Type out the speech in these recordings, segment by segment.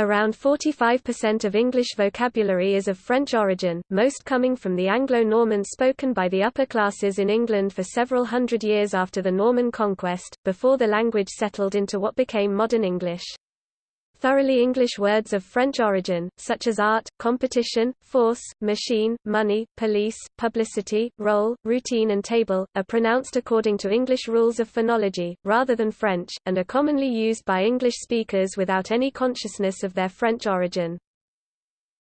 Around 45% of English vocabulary is of French origin, most coming from the Anglo-Norman spoken by the upper classes in England for several hundred years after the Norman conquest, before the language settled into what became modern English. Thoroughly English words of French origin, such as art, competition, force, machine, money, police, publicity, role, routine and table, are pronounced according to English rules of phonology, rather than French, and are commonly used by English speakers without any consciousness of their French origin.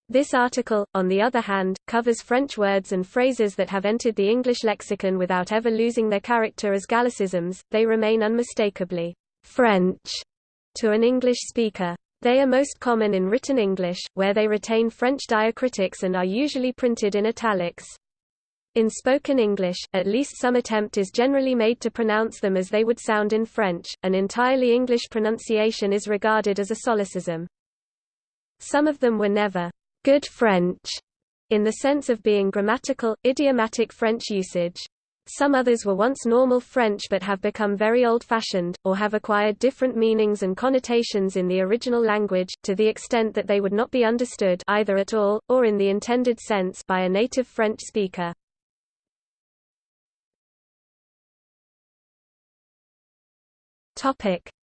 This article, on the other hand, covers French words and phrases that have entered the English lexicon without ever losing their character as Gallicisms, they remain unmistakably French to an English speaker. They are most common in written English, where they retain French diacritics and are usually printed in italics. In spoken English, at least some attempt is generally made to pronounce them as they would sound in French. An entirely English pronunciation is regarded as a solecism. Some of them were never good French, in the sense of being grammatical, idiomatic French usage. Some others were once normal French but have become very old-fashioned, or have acquired different meanings and connotations in the original language, to the extent that they would not be understood either at all, or in the intended sense by a native French speaker.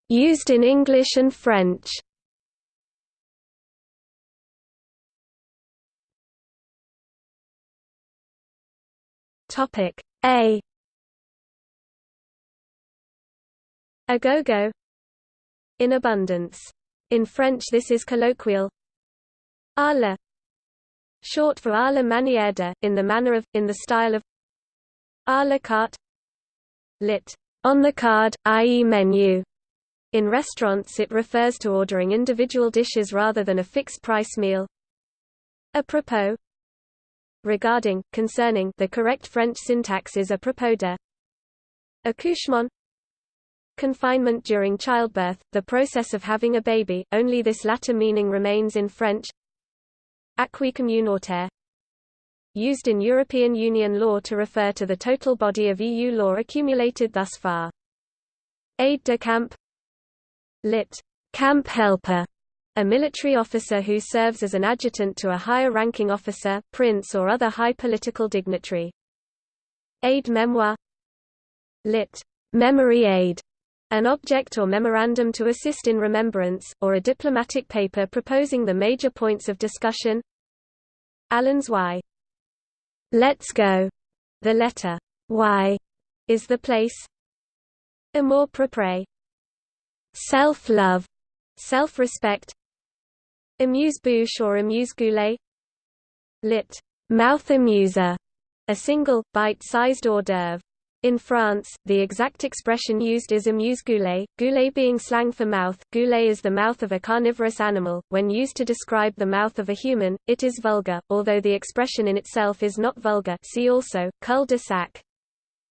Used in English and French. Topic a A go-go In abundance. In French this is colloquial à la short for à la manière de, in the manner of, in the style of à la carte lit. on the card, i.e. menu. In restaurants it refers to ordering individual dishes rather than a fixed-price meal. A propos regarding, concerning the correct French syntax is à propos de accouchement. Confinement during childbirth, the process of having a baby, only this latter meaning remains in French. Acquis communautaire. Used in European Union law to refer to the total body of EU law accumulated thus far. Aide de camp. Lit. camp helper a military officer who serves as an adjutant to a higher-ranking officer, prince or other high political dignitary. Aide-mémoire lit. memory aid, an object or memorandum to assist in remembrance, or a diplomatic paper proposing the major points of discussion. Allons-y. Let's go. The letter Y is the place. Amour propre. Self-love, self-respect, Amuse-bouche or amuse-goulet Lit. Mouth amuser, a single, bite-sized hors d'oeuvre. In France, the exact expression used is amuse-goulet, goulet being slang for mouth. Goulet is the mouth of a carnivorous animal. When used to describe the mouth of a human, it is vulgar, although the expression in itself is not vulgar see also, cul de sac.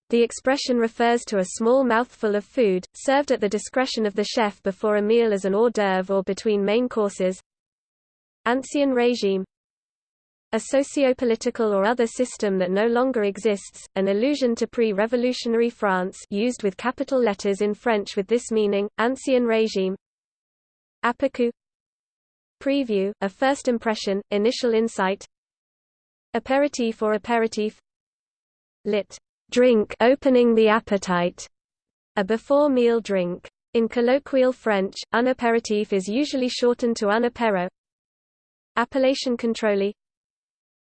The expression refers to a small mouthful of food, served at the discretion of the chef before a meal as an hors d'oeuvre or between main courses. Ancien régime a socio-political or other system that no longer exists, an allusion to pre-revolutionary France used with capital letters in French with this meaning, ancien régime Aperçu Preview, a first impression, initial insight. Aperitif or aperitif. Lit. Drink opening the appetite, a before-meal drink. In colloquial French, un apéritif is usually shortened to un apéro, Appellation contrôlée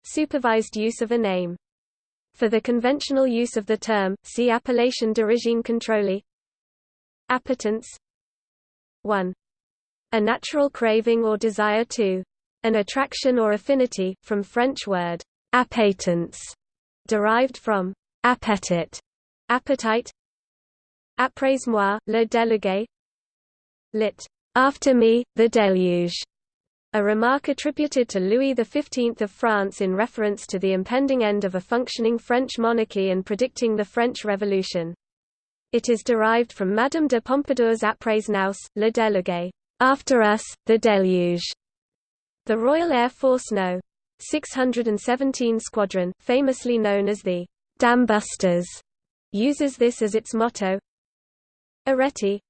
Supervised use of a name. For the conventional use of the term, see Appellation d'origine contrôlée Appetence 1. A natural craving or desire to. An attraction or affinity, from French word appétence, derived from appétit, appetite. Après-moi, le déluge. Lit. After me, the deluge a remark attributed to Louis XV of France in reference to the impending end of a functioning French monarchy and predicting the French Revolution. It is derived from Madame de Pompadour's Après nous, le déluge, after us, the deluge. The Royal Air Force No. 617 Squadron, famously known as the Dambusters, uses this as its motto. Arête.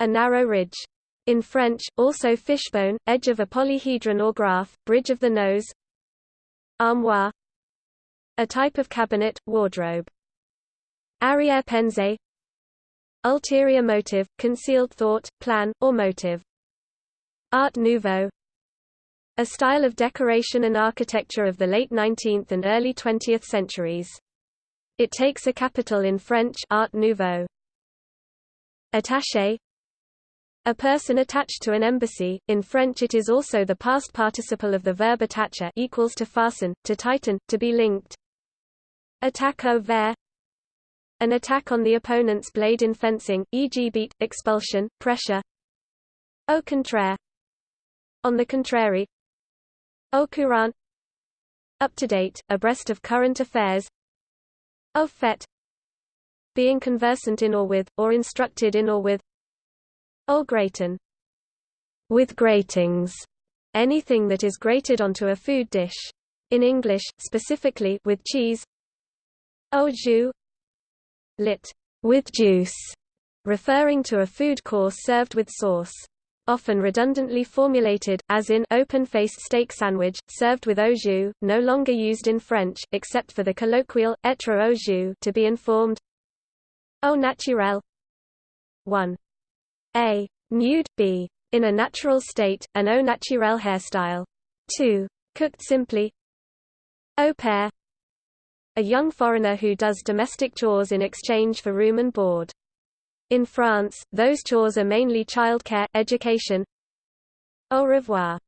A narrow ridge In French, also fishbone, edge of a polyhedron or graph, bridge of the nose Armoire A type of cabinet, wardrobe. Arrière-pensée Ulterior motive, concealed thought, plan, or motive. Art Nouveau A style of decoration and architecture of the late 19th and early 20th centuries. It takes a capital in French Art Nouveau. Attaché a person attached to an embassy. In French it is also the past participle of the verb attacher equals to fasten, to tighten, to be linked. Attaque au fer An attack on the opponent's blade in fencing, e.g. beat, expulsion, pressure. Au contraire On the contrary. Au courant Up to date, abreast of current affairs. Au fait Being conversant in or with, or instructed in or with Au gratin with gratings, anything that is grated onto a food dish. In English, specifically with cheese. Au jus lit with juice, referring to a food course served with sauce. Often redundantly formulated, as in open-faced steak sandwich, served with au jus, no longer used in French, except for the colloquial, être au jus to be informed. Au naturel 1. A. Nude, b. In a natural state, an au naturel hairstyle. 2. Cooked simply. Au pair. A young foreigner who does domestic chores in exchange for room and board. In France, those chores are mainly childcare, education. Au revoir.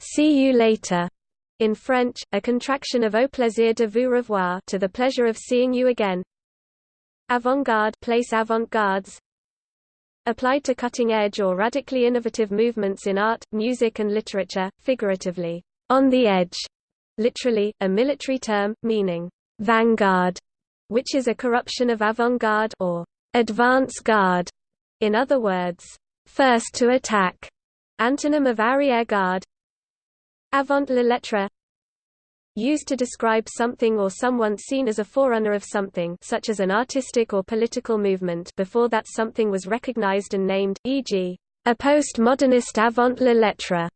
See you later. In French, a contraction of au plaisir de vous revoir to the pleasure of seeing you again. Avant-garde place avant-gardes applied to cutting-edge or radically innovative movements in art, music and literature, figuratively, on the edge, literally, a military term, meaning vanguard, which is a corruption of avant-garde or advance guard. In other words, first to attack, antonym of arrière-garde. Avant la lettre used to describe something or someone seen as a forerunner of something such as an artistic or political movement before that something was recognized and named, e.g., a postmodernist avant la lettre,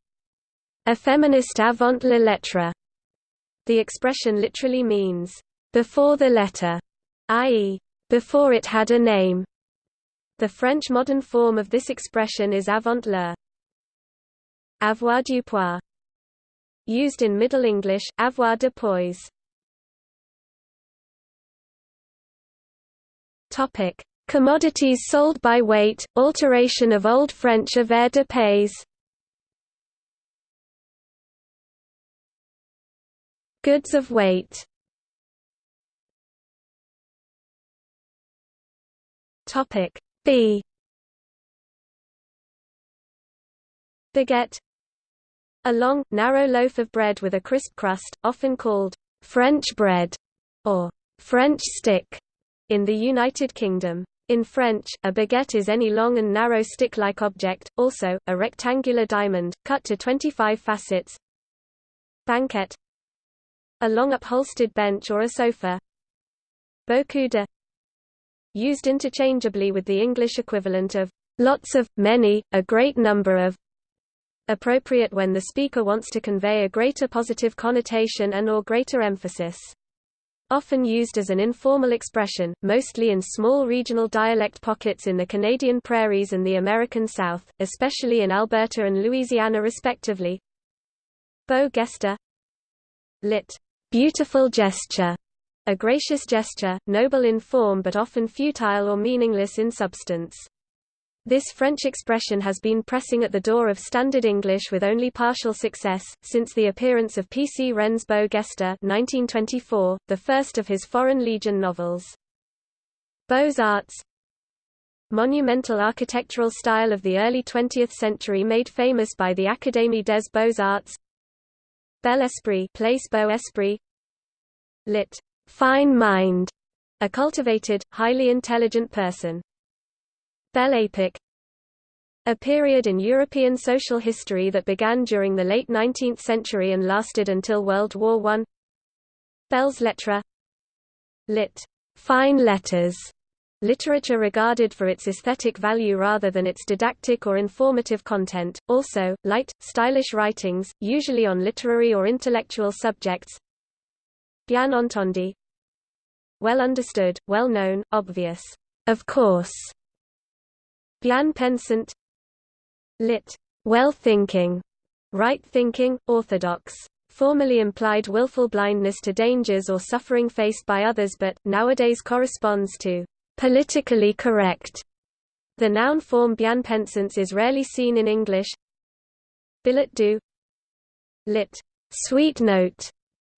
a feminist avant la lettre. The expression literally means, before the letter, i.e., before it had a name. The French modern form of this expression is avant le. Avoir du poids Used in Middle English, avoir de poise. Topic: Commodities sold by weight, alteration of Old French avoir de pays. Goods of weight. Topic B. Baguette a long, narrow loaf of bread with a crisp crust, often called French bread or French stick in the United Kingdom. In French, a baguette is any long and narrow stick-like object, also, a rectangular diamond, cut to 25 facets. Banquette A long upholstered bench or a sofa. De Used interchangeably with the English equivalent of lots of, many, a great number of, appropriate when the speaker wants to convey a greater positive connotation and or greater emphasis. Often used as an informal expression, mostly in small regional dialect pockets in the Canadian prairies and the American South, especially in Alberta and Louisiana respectively. Beau geste lit. Beautiful gesture, a gracious gesture, noble in form but often futile or meaningless in substance. This French expression has been pressing at the door of Standard English with only partial success, since the appearance of P. C. Wren's Beau Geste 1924, the first of his Foreign Legion novels. Beaux-Arts Monumental architectural style of the early 20th century made famous by the Académie des Beaux-Arts Bel Esprit Place Beau Esprit Lit. Fine mind, a cultivated, highly intelligent person. Belle a period in European social history that began during the late 19th century and lasted until World War I. Belles lettres lit. Fine letters literature regarded for its aesthetic value rather than its didactic or informative content, also, light, stylish writings, usually on literary or intellectual subjects. Bien entendu. Well understood, well known, obvious, of course bien pensant lit. well thinking, right thinking, orthodox formerly implied willful blindness to dangers or suffering faced by others but, nowadays corresponds to politically correct. The noun form bien pensance is rarely seen in English. Billet doux lit. sweet note,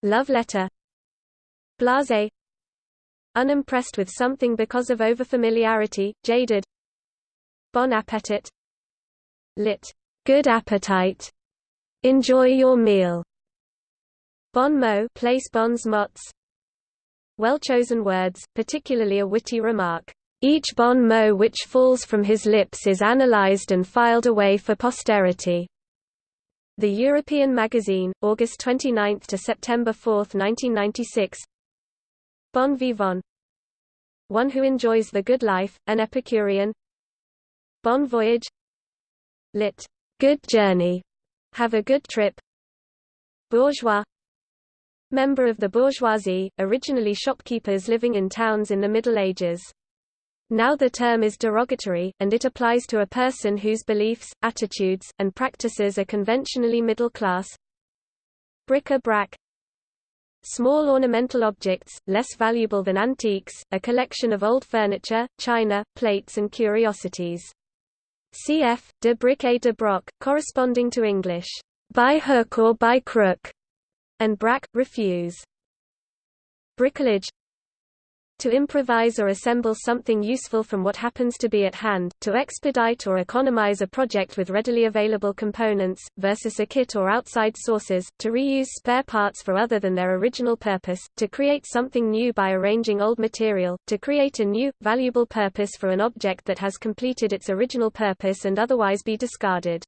love letter. Blasé unimpressed with something because of overfamiliarity, jaded. Bon appetit lit. good appetite. Enjoy your meal. Bon mot place bons mots well-chosen words, particularly a witty remark. Each bon mot which falls from his lips is analyzed and filed away for posterity. The European Magazine, August 29 to September 4, 1996. Bon vivant. One who enjoys the good life, an Epicurean. Bon voyage. Lit. Good journey. Have a good trip. Bourgeois Member of the bourgeoisie, originally shopkeepers living in towns in the Middle Ages. Now the term is derogatory, and it applies to a person whose beliefs, attitudes, and practices are conventionally middle class. Bric-a-brac Small ornamental objects, less valuable than antiques, a collection of old furniture, china, plates and curiosities. Cf. de bric et de broc, corresponding to English, by hook or by crook, and brac, refuse. Bricolage to improvise or assemble something useful from what happens to be at hand, to expedite or economize a project with readily available components, versus a kit or outside sources, to reuse spare parts for other than their original purpose, to create something new by arranging old material, to create a new, valuable purpose for an object that has completed its original purpose and otherwise be discarded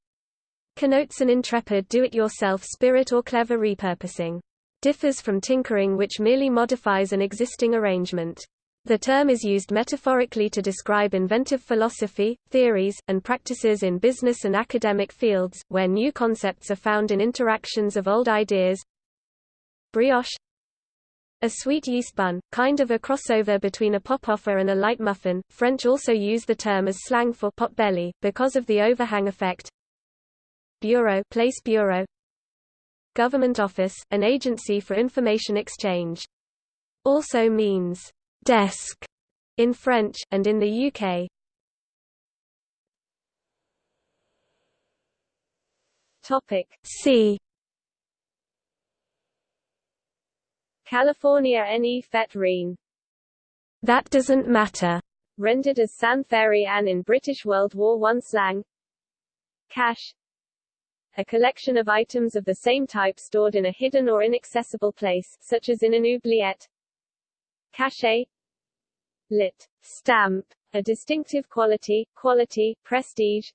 connotes an intrepid do-it-yourself spirit or clever repurposing. Differs from tinkering which merely modifies an existing arrangement. The term is used metaphorically to describe inventive philosophy, theories, and practices in business and academic fields, where new concepts are found in interactions of old ideas. Brioche a sweet yeast bun, kind of a crossover between a popover and a light muffin. French also use the term as slang for pot belly, because of the overhang effect. Bureau place bureau Government office, an agency for information exchange. Also means desk in French, and in the UK. Topic C. California ne rien. That doesn't matter. Rendered as San Ferry Ann in British World War I slang. Cache a collection of items of the same type stored in a hidden or inaccessible place, such as in an oubliette. Cachet Lit. Stamp. A distinctive quality, quality, prestige.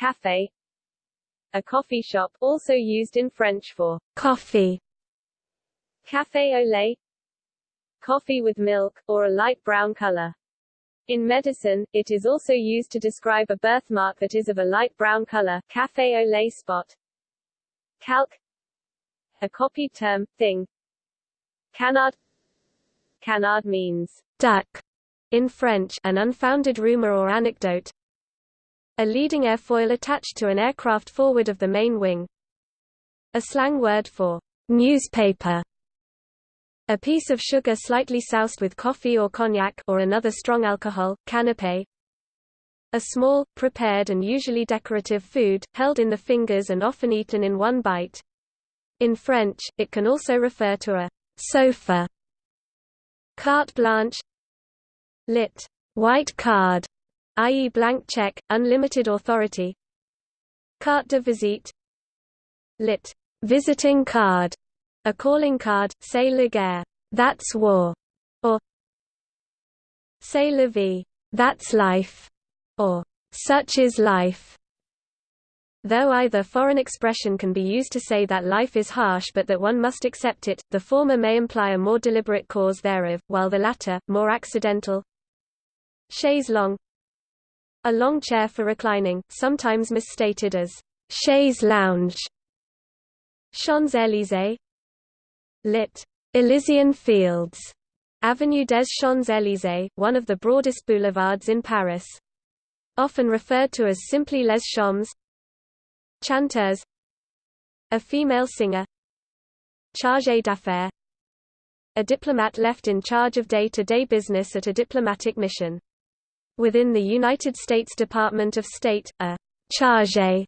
Café A coffee shop, also used in French for coffee. Café au lait Coffee with milk, or a light brown color. In medicine, it is also used to describe a birthmark that is of a light brown color café au lait spot. Calque A copied term, thing. Canard Canard means duck in French, an unfounded rumor or anecdote. A leading airfoil attached to an aircraft forward of the main wing. A slang word for newspaper a piece of sugar slightly soused with coffee or cognac or another strong alcohol, canapé. A small, prepared and usually decorative food, held in the fingers and often eaten in one bite. In French, it can also refer to a sofa. Carte blanche Lit. White card, i.e. blank check, unlimited authority. Carte de visite Lit. Visiting card a calling card, c'est la guerre, that's war, or c'est la vie, that's life, or such is life. Though either foreign expression can be used to say that life is harsh but that one must accept it, the former may imply a more deliberate cause thereof, while the latter, more accidental. Chaise longue A long chair for reclining, sometimes misstated as chaise lounge. Champs-Élysées Lit. Elysian Fields Avenue des Champs-Élysées, one of the broadest boulevards in Paris. Often referred to as simply Les Champs. Chanteuse A female singer Chargé d'affaires A diplomat left in charge of day-to-day -day business at a diplomatic mission. Within the United States Department of State, a chargé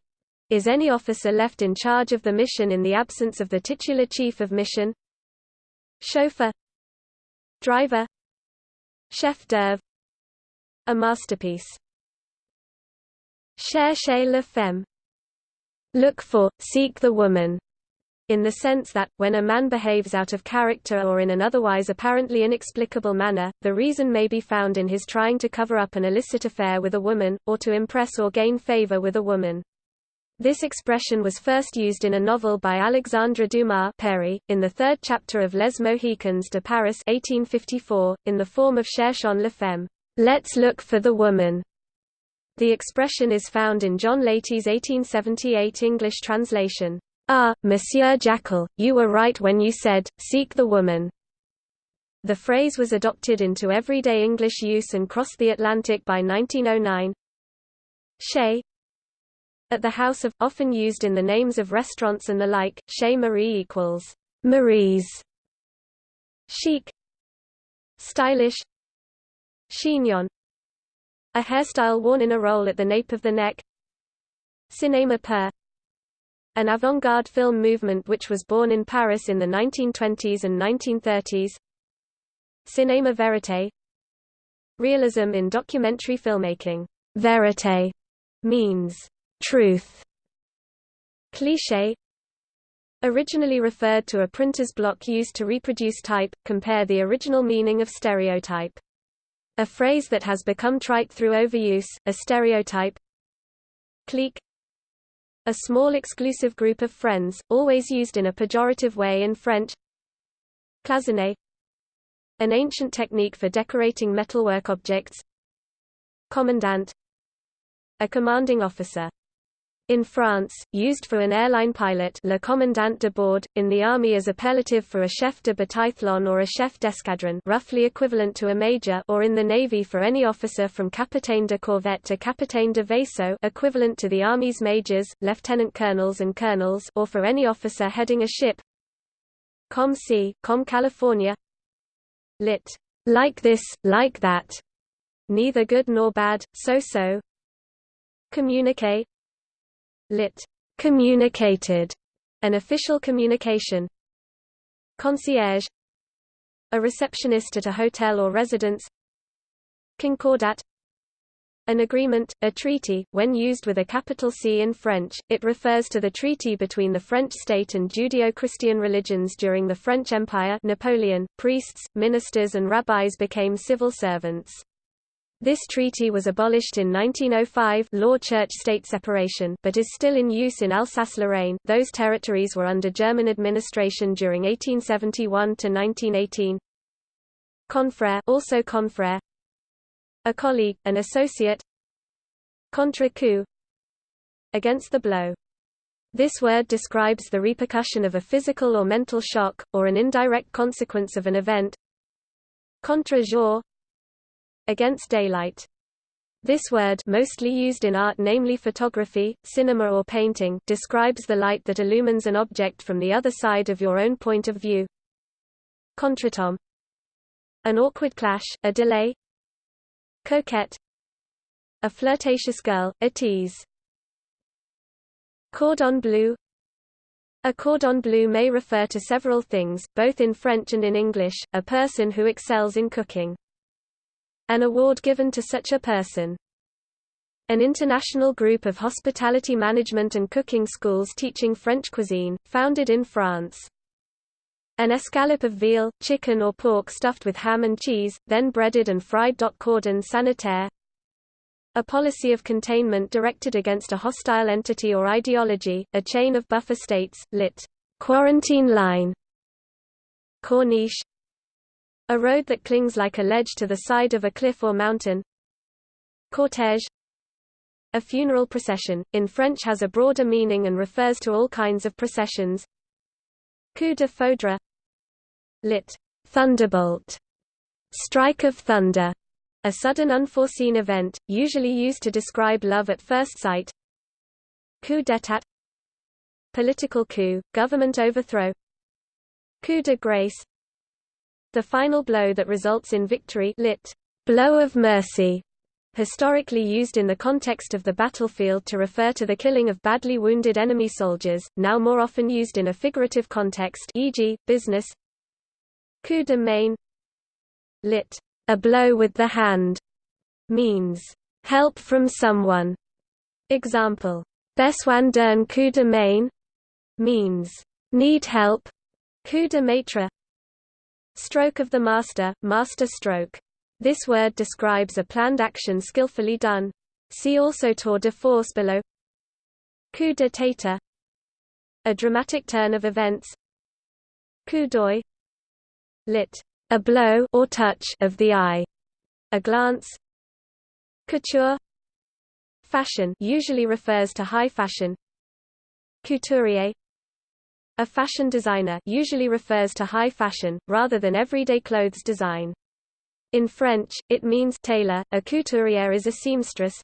is any officer left in charge of the mission in the absence of the titular chief of mission Chauffeur. Driver. Chef d'œuvre A masterpiece. Cherchez la femme. Look for, seek the woman. In the sense that, when a man behaves out of character or in an otherwise apparently inexplicable manner, the reason may be found in his trying to cover up an illicit affair with a woman, or to impress or gain favor with a woman. This expression was first used in a novel by Alexandre Dumas père, in the third chapter of Les Mohicans de Paris 1854, in the form of Cherchons la femme, let's look for the woman. The expression is found in John Latey's 1878 English translation. Ah, Monsieur Jackal, you were right when you said, seek the woman. The phrase was adopted into everyday English use and crossed the Atlantic by 1909. Chez, at the house of, often used in the names of restaurants and the like, Chez Marie equals Marie's. Chic. Stylish. Chignon. A hairstyle worn in a roll at the nape of the neck. Cinéma pur. An avant-garde film movement which was born in Paris in the 1920s and 1930s Cinéma vérité Realism in documentary filmmaking. Vérité means Truth. Cliché. Originally referred to a printer's block used to reproduce type, compare the original meaning of stereotype. A phrase that has become trite through overuse, a stereotype. Clique. A small exclusive group of friends, always used in a pejorative way in French. Cloisonné. An ancient technique for decorating metalwork objects. Commandant. A commanding officer in France, used for an airline pilot le commandant de bord, in the army as appellative for a chef de bataillon or a chef d'escadron roughly equivalent to a major or in the navy for any officer from capitaine de corvette to capitaine de vaisseau equivalent to the army's majors, lieutenant colonels and colonels or for any officer heading a ship Com C, Com California Lit. Like this, like that. Neither good nor bad, so-so. Communique lit. communicated, an official communication. Concierge a receptionist at a hotel or residence. Concordat an agreement, a treaty, when used with a capital C in French, it refers to the treaty between the French state and Judeo-Christian religions during the French Empire Napoleon, priests, ministers and rabbis became civil servants. This treaty was abolished in 1905 law church-state separation but is still in use in Alsace-Lorraine those territories were under German administration during 1871 to 1918. Confrère also confrère A colleague, an associate Contre coup Against the blow. This word describes the repercussion of a physical or mental shock, or an indirect consequence of an event. Contre jour against daylight. This word mostly used in art namely photography, cinema or painting describes the light that illumines an object from the other side of your own point of view. Contretemps An awkward clash, a delay Coquette A flirtatious girl, a tease Cordon bleu a cordon bleu may refer to several things, both in French and in English, a person who excels in cooking. An award given to such a person. An international group of hospitality management and cooking schools teaching French cuisine, founded in France. An escalope of veal, chicken or pork stuffed with ham and cheese, then breaded and fried. Cordon sanitaire A policy of containment directed against a hostile entity or ideology, a chain of buffer states, lit. Quarantine line Corniche a road that clings like a ledge to the side of a cliff or mountain. Cortège A funeral procession, in French has a broader meaning and refers to all kinds of processions. Coup de foudre Lit. Thunderbolt. Strike of thunder. A sudden unforeseen event, usually used to describe love at first sight. Coup d'état Political coup, government overthrow Coup de grace The final blow that results in victory lit. Blow of mercy historically used in the context of the battlefield to refer to the killing of badly wounded enemy soldiers, now more often used in a figurative context e.g., business Coup de main lit. A blow with the hand means help from someone. Example, Besoin d'un coup de main means need help. Coup de maître Stroke of the master, master stroke this word describes a planned action skillfully done. See also tour de force below. Coup de tête A dramatic turn of events. Coup d'œil lit. A blow or touch of the eye. A glance. Couture Fashion usually refers to high fashion. Couturier A fashion designer usually refers to high fashion, rather than everyday clothes design. In French, it means tailor, a couturière is a seamstress.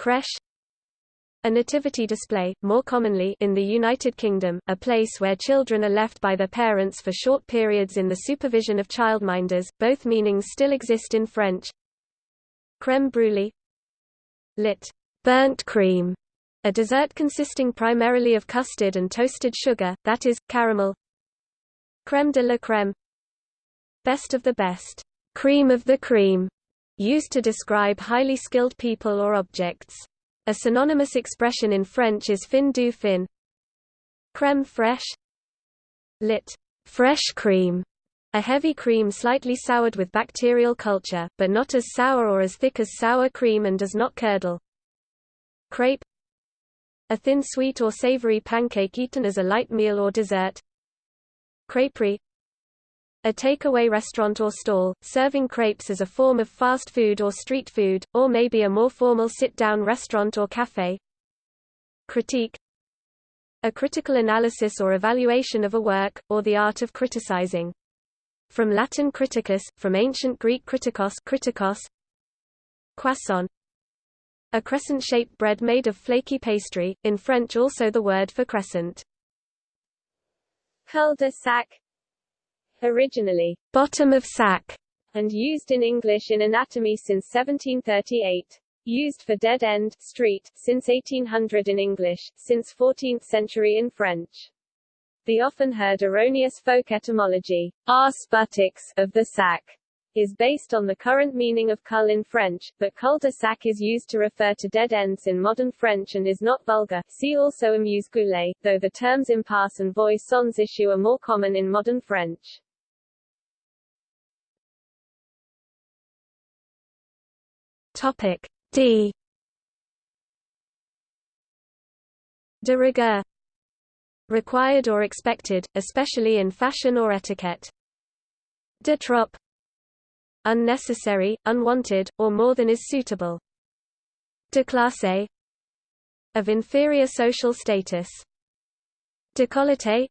Crèche a nativity display, more commonly in the United Kingdom, a place where children are left by their parents for short periods in the supervision of childminders. Both meanings still exist in French. Crème brûlée lit. burnt cream, a dessert consisting primarily of custard and toasted sugar, that is, caramel. Crème de la crème best of the best cream of the cream, used to describe highly skilled people or objects. A synonymous expression in French is fin du fin. Crème fraîche lit. fresh cream, a heavy cream slightly soured with bacterial culture, but not as sour or as thick as sour cream and does not curdle. Crepe a thin sweet or savory pancake eaten as a light meal or dessert. Crêperie a takeaway restaurant or stall, serving crepes as a form of fast food or street food, or maybe a more formal sit-down restaurant or café. Critique A critical analysis or evaluation of a work, or the art of criticizing. From Latin criticus, from ancient Greek kritikos, kritikos Croissant A crescent-shaped bread made of flaky pastry, in French also the word for crescent. Cul-de-sac originally bottom of sack, and used in English in anatomy since 1738. Used for dead end street since 1800 in English, since 14th century in French. The often heard erroneous folk etymology, arse buttocks, of the sack, is based on the current meaning of cul in French, but cul-de-sac is used to refer to dead ends in modern French and is not vulgar. See also amuse-goulet, though the terms impasse and voie sans issue are more common in modern French. Topic D De rigueur required or expected, especially in fashion or etiquette. De trop unnecessary, unwanted, or more than is suitable. De classe of inferior social status. Décolleté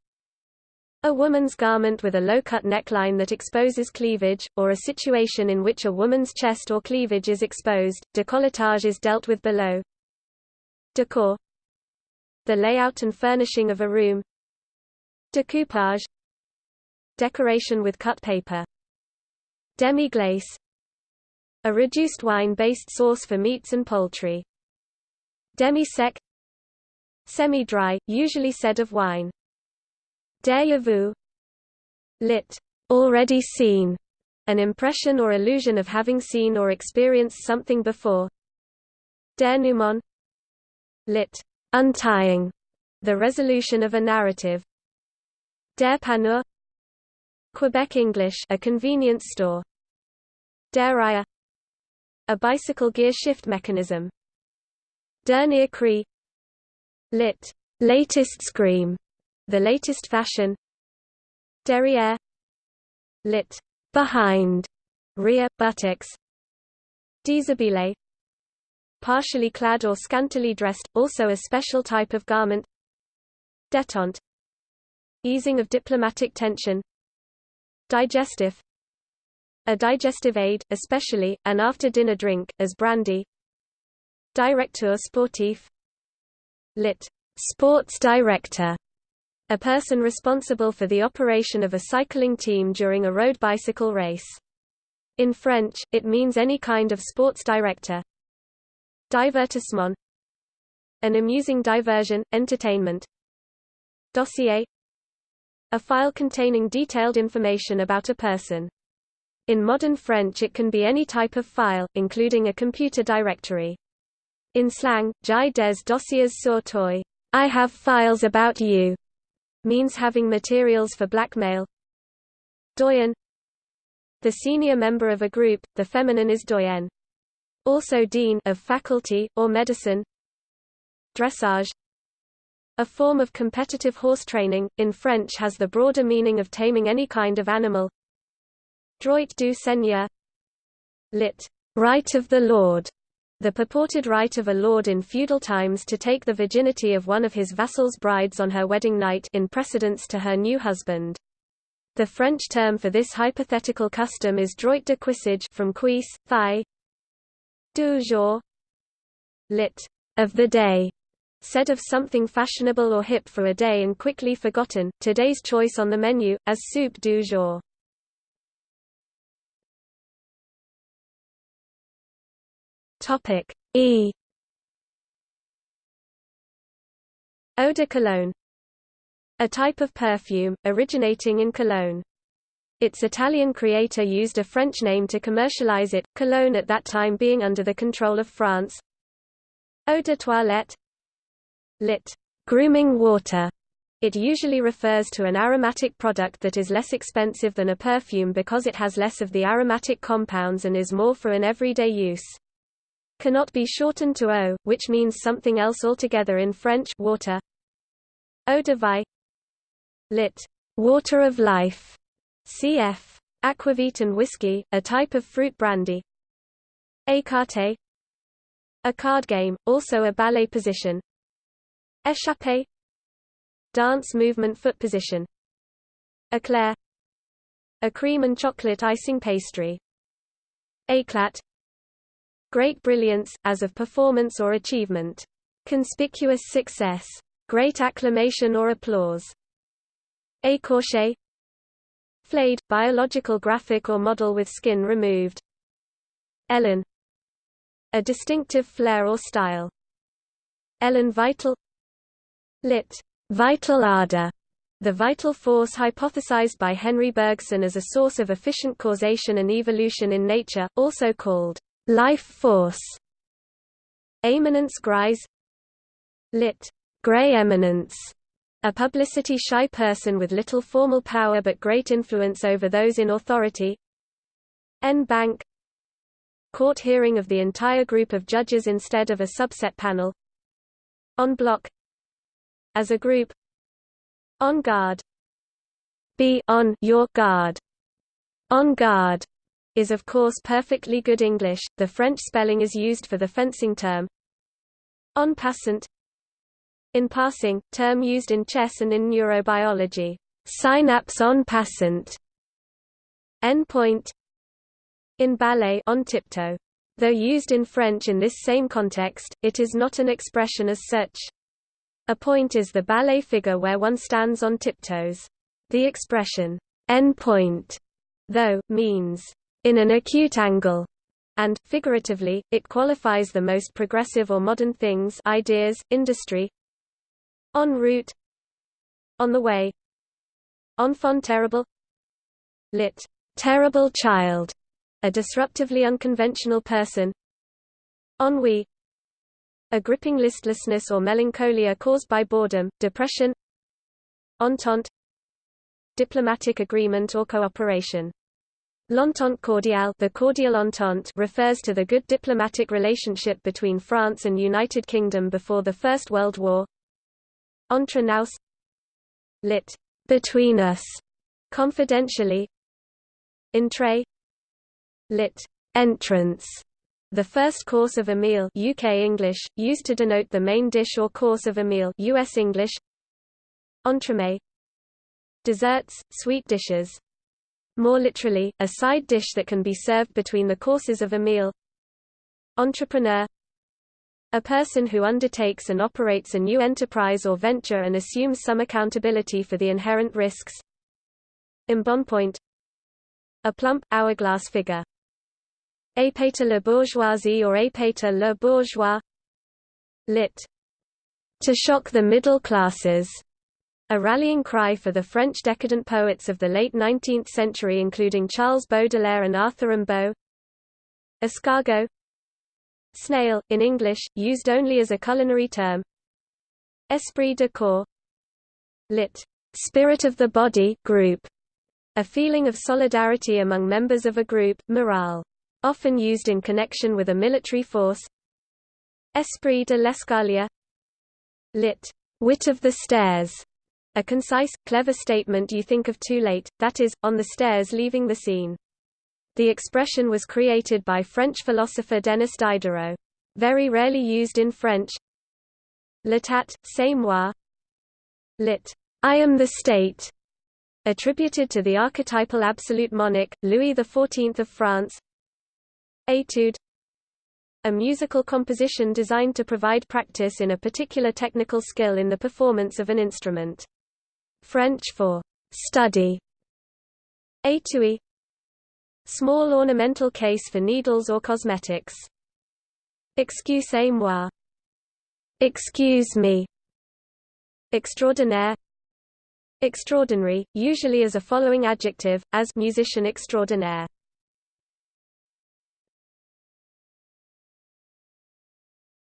a woman's garment with a low-cut neckline that exposes cleavage, or a situation in which a woman's chest or cleavage is exposed. Décolletage is dealt with below. Decor The layout and furnishing of a room. Decoupage Decoration with cut paper. Demi-glace A reduced wine-based sauce for meats and poultry. Demi-sec Semi-dry, usually said of wine. Déjà vu lit. already seen, an impression or illusion of having seen or experienced something before. Denouement lit. untying, the resolution of a narrative. Dépanneur Quebec English a convenience store. Dérailleur a bicycle gear shift mechanism. Dernier cri. Lit. latest scream. The latest fashion. Derrière lit. behind. Rear, buttocks. Déshabillé partially clad or scantily dressed, also a special type of garment. Détente. Easing of diplomatic tension Digestif A digestive aid, especially, an after-dinner drink, as brandy Directeur sportif Lit. Sports director a person responsible for the operation of a cycling team during a road bicycle race. In French, it means any kind of sports director. Divertissement An amusing diversion, entertainment. Dossier A file containing detailed information about a person. In modern French it can be any type of file, including a computer directory. In slang, j'ai des dossiers sur toi I have files about you, means having materials for blackmail. Doyen The senior member of a group, the feminine is doyen. Also dean of faculty, or medicine. Dressage A form of competitive horse training, in French has the broader meaning of taming any kind of animal. Droit du seigneur Lit. Right of the Lord the purported right of a lord in feudal times to take the virginity of one of his vassals' brides on her wedding night in precedence to her new husband. The French term for this hypothetical custom is droit de cuissage from cuisse, thigh. Du jour, lit. of the day, said of something fashionable or hip for a day and quickly forgotten. Today's choice on the menu, as soup du jour. E Eau de Cologne A type of perfume, originating in Cologne. Its Italian creator used a French name to commercialize it, Cologne at that time being under the control of France. Eau de toilette lit. grooming water. It usually refers to an aromatic product that is less expensive than a perfume because it has less of the aromatic compounds and is more for an everyday use cannot be shortened to eau, which means something else altogether in French water. Eau de vie lit. water of life, cf. aquavit and whiskey, a type of fruit brandy. Écarté a card game, also a ballet position. Échappé dance movement foot position. Eclair a cream and chocolate icing pastry. Éclat great brilliance, as of performance or achievement. Conspicuous success. Great acclamation or applause. Écorché Flayed, biological graphic or model with skin removed. Élan A distinctive flair or style. Élan vital Lit. Vital ardor the vital force hypothesized by Henri Bergson as a source of efficient causation and evolution in nature, also called Life force. Eminence grise Lit. Grey eminence a publicity-shy person with little formal power but great influence over those in authority. En banc Court hearing of the entire group of judges instead of a subset panel. En bloc As a group. On guard. Be on your guard. On guard is of course perfectly good English, the French spelling is used for the fencing term. En passant. In passing, term used in chess and in neurobiology, synapse en passant. En pointe in ballet on tiptoe. Though used in French in this same context, it is not an expression as such. A point is the ballet figure where one stands on tiptoes. The expression, en point, though, means in an acute angle, and, figuratively, it qualifies the most progressive or modern things ideas, industry. En route. On the way. Enfant terrible. Lit. terrible child, a disruptively unconventional person. Ennui a gripping listlessness or melancholia caused by boredom, depression entente diplomatic agreement or cooperation L'entente cordiale the cordial entente refers to the good diplomatic relationship between France and United Kingdom before the First World War. Entre nous lit. between us, confidentially. Entrée lit. entrance, The first course of a meal UK English, used to denote the main dish or course of a meal US English. Entremet Desserts, sweet dishes. More literally, a side dish that can be served between the courses of a meal Entrepreneur. A person who undertakes and operates a new enterprise or venture and assumes some accountability for the inherent risks. Embonpoint. A plump, hourglass figure. Épater la bourgeoisie or épater le bourgeois Lit. To shock the middle classes. A rallying cry for the French decadent poets of the late 19th century including Charles Baudelaire and Arthur Rimbaud. Escargot Snail, in English, used only as a culinary term. Esprit de corps lit. Spirit of the body group, a feeling of solidarity among members of a group, morale. Often used in connection with a military force. Esprit de l'escalier lit. Wit of the stairs, a concise, clever statement you think of too late, that is, on the stairs leaving the scene. The expression was created by French philosopher Denis Diderot. Very rarely used in French. L'état, c'est moi. Lit. I am the state. Attributed to the archetypal absolute monarch, Louis XIV of France. Etude a musical composition designed to provide practice in a particular technical skill in the performance of an instrument. French for study. Étui Small ornamental case for needles or cosmetics. Excusez-moi. Excuse me. Extraordinaire. Extraordinary, usually as a following adjective, as musician extraordinaire.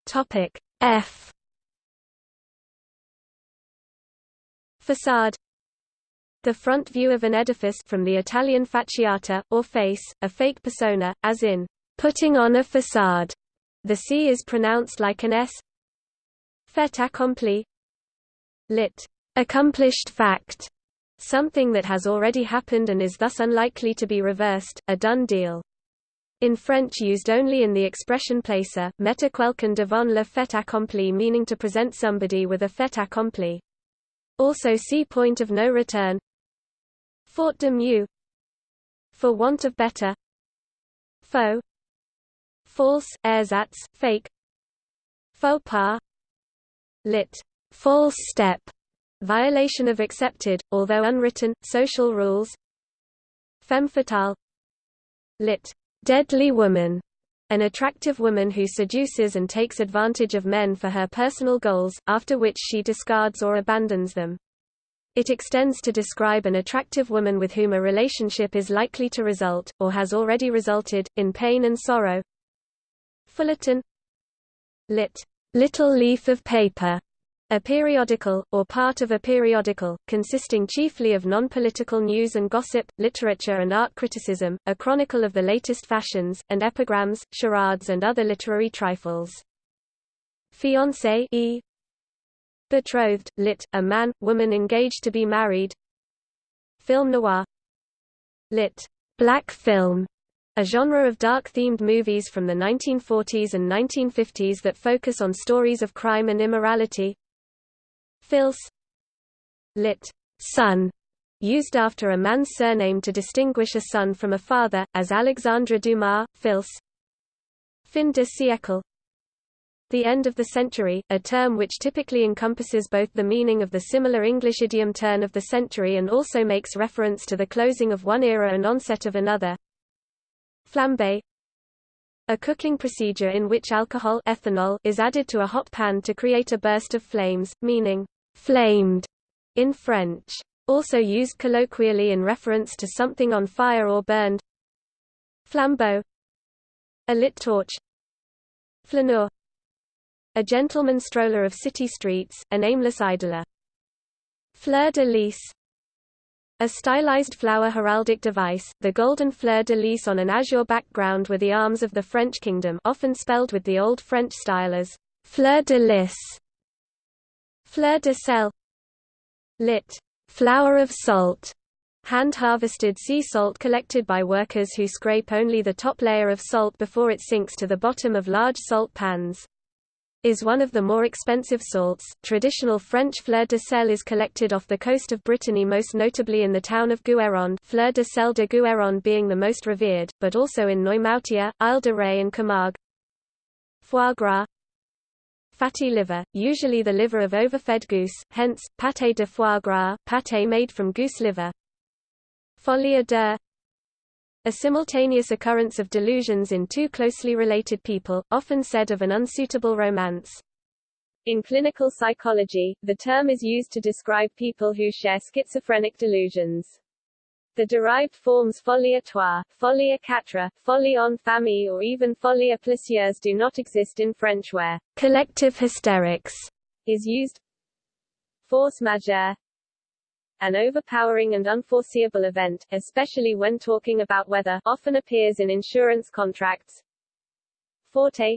Topic F. Facade the front view of an edifice from the Italian facciata, or face, a fake persona, as in, putting on a facade. The C is pronounced like an S. Fait accompli lit. Accomplished fact. Something that has already happened and is thus unlikely to be reversed, a done deal. In French used only in the expression placer, mettre quelqu'un devant le fait accompli meaning to present somebody with a fait accompli. Also see point of no return, Faute de mieux. For want of better. Faux. False, ersatz, fake. Faux pas. Lit. False step. Violation of accepted, although unwritten, social rules. Femme fatale. Lit. Deadly woman an attractive woman who seduces and takes advantage of men for her personal goals, after which she discards or abandons them. It extends to describe an attractive woman with whom a relationship is likely to result, or has already resulted, in pain and sorrow. Feuilleton Lit. Little leaf of paper. A periodical, or part of a periodical, consisting chiefly of non-political news and gossip, literature and art criticism, a chronicle of the latest fashions, and epigrams, charades and other literary trifles. Fiancé e, Betrothed, lit. A man, woman engaged to be married. Film noir. Lit. Black film. A genre of dark-themed movies from the 1940s and 1950s that focus on stories of crime and immorality. Fils. Lit. Son. Used after a man's surname to distinguish a son from a father, as Alexandre Dumas, Fils. Fin de siècle the end of the century, a term which typically encompasses both the meaning of the similar English idiom turn of the century and also makes reference to the closing of one era and onset of another. Flambe a cooking procedure in which alcohol ethanol is added to a hot pan to create a burst of flames, meaning flamed in French. Also used colloquially in reference to something on fire or burned. Flambeau a lit torch. Flaneur a gentleman stroller of city streets, an aimless idler. Fleur de lis a stylized flower heraldic device, the golden fleur de lis on an azure background were the arms of the French kingdom often spelled with the Old French style as fleur de lis. Fleur de sel Lit. Flower of salt. hand-harvested sea salt collected by workers who scrape only the top layer of salt before it sinks to the bottom of large salt pans. Is one of the more expensive salts. Traditional French fleur de sel is collected off the coast of Brittany most notably in the town of Guérande fleur de sel de Guérande being the most revered, but also in Noirmoutier, Île de Ré and Camargue. Foie gras Fatty liver, usually the liver of overfed goose, hence, pâté de foie gras pâté made from goose liver. Folie à deux a simultaneous occurrence of delusions in two closely related people, often said of an unsuitable romance. In clinical psychology, the term is used to describe people who share schizophrenic delusions. The derived forms folie à trois, folie à quatre, folie en famille or even plusieurs do not exist in French where collective hysterics is used. Force majeure an overpowering and unforeseeable event, especially when talking about weather, often appears in insurance contracts. Forte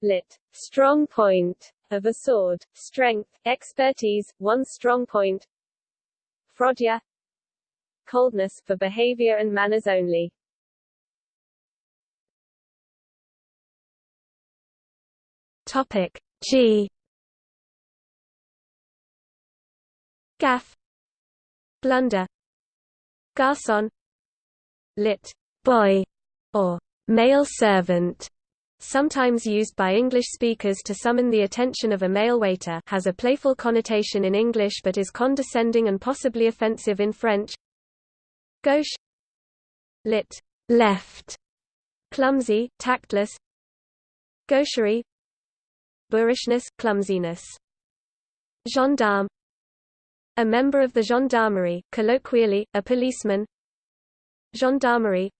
lit. strong point of a sword, strength, expertise, one strong point. Froideur coldness, for behavior and manners only. Topic. G. Gaffe. Blunder. Garçon. Lit. boy. Or male servant. Sometimes used by English speakers to summon the attention of a male waiter has a playful connotation in English but is condescending and possibly offensive in French. Gauche. Lit. left. Clumsy, tactless. Gaucherie. Boorishness, clumsiness. Gendarme. A member of the gendarmerie, colloquially, a policeman. Gendarmerie.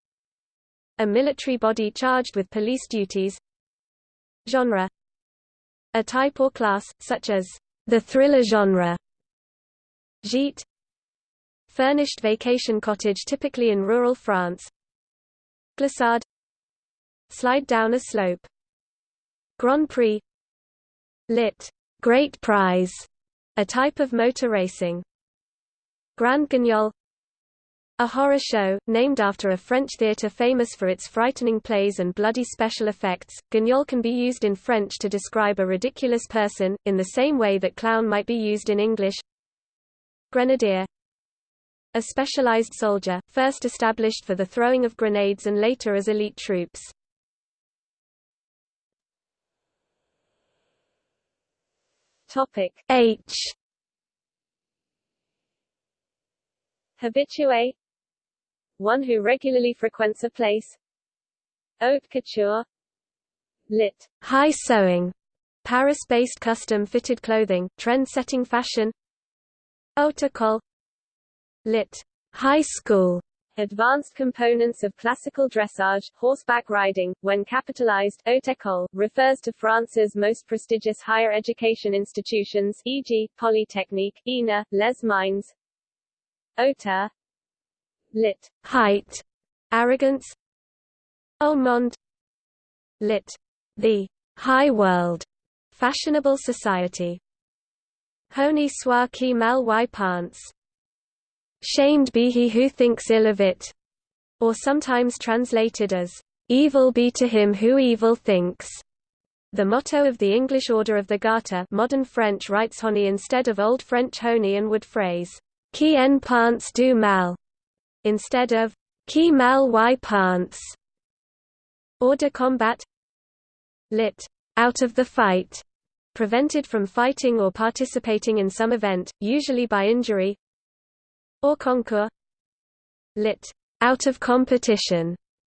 A military body charged with police duties. Genre. A type or class, such as the thriller genre. Gîte Furnished vacation cottage typically in rural France Glissade Slide down a slope Grand Prix Lit. Great Prize a type of motor racing. Grand Guignol a horror show, named after a French theatre famous for its frightening plays and bloody special effects. Guignol can be used in French to describe a ridiculous person, in the same way that clown might be used in English. Grenadier A specialized soldier, first established for the throwing of grenades and later as elite troops. Topic H. Habitué One who regularly frequents a place. Haute couture. Lit. High sewing. Paris-based custom-fitted clothing, trend-setting fashion. Haute école Lit. High school Advanced components of classical dressage, horseback riding, when capitalized, haute école, refers to France's most prestigious higher education institutions e.g., Polytechnique, ENA, Les Mines. Hauteur lit. height, arrogance Haut monde lit. the high world, fashionable society. Honi soit qui mal y pense Shamed be he who thinks ill of it, or sometimes translated as, Evil be to him who evil thinks. The motto of the English Order of the Garter modern French writes honni instead of Old French honi and would phrase, Qui en pense du mal, instead of, Qui mal y pense. Hors de combat lit. out of the fight, prevented from fighting or participating in some event, usually by injury, Hors concours lit. out of competition,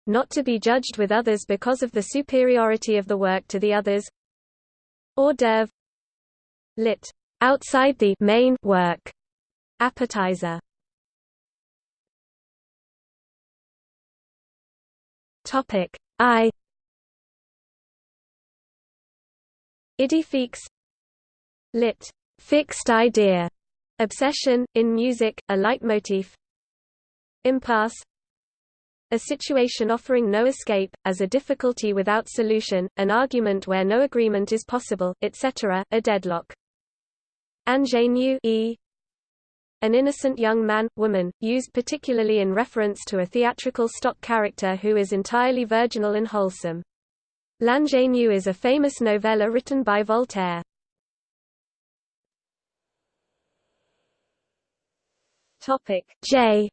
not to be judged with others because of the superiority of the work to the others. Hors d'oeuvre lit. outside the main work, appetizer. Topic. I. Idée fixe lit. fixed idea Obsession, in music, a leitmotif Impasse A situation offering no escape, as a difficulty without solution, an argument where no agreement is possible, etc., a deadlock. Ingénu e. an innocent young man, woman, used particularly in reference to a theatrical stock character who is entirely virginal and wholesome. L'ingénue is a famous novella written by Voltaire. Topic J.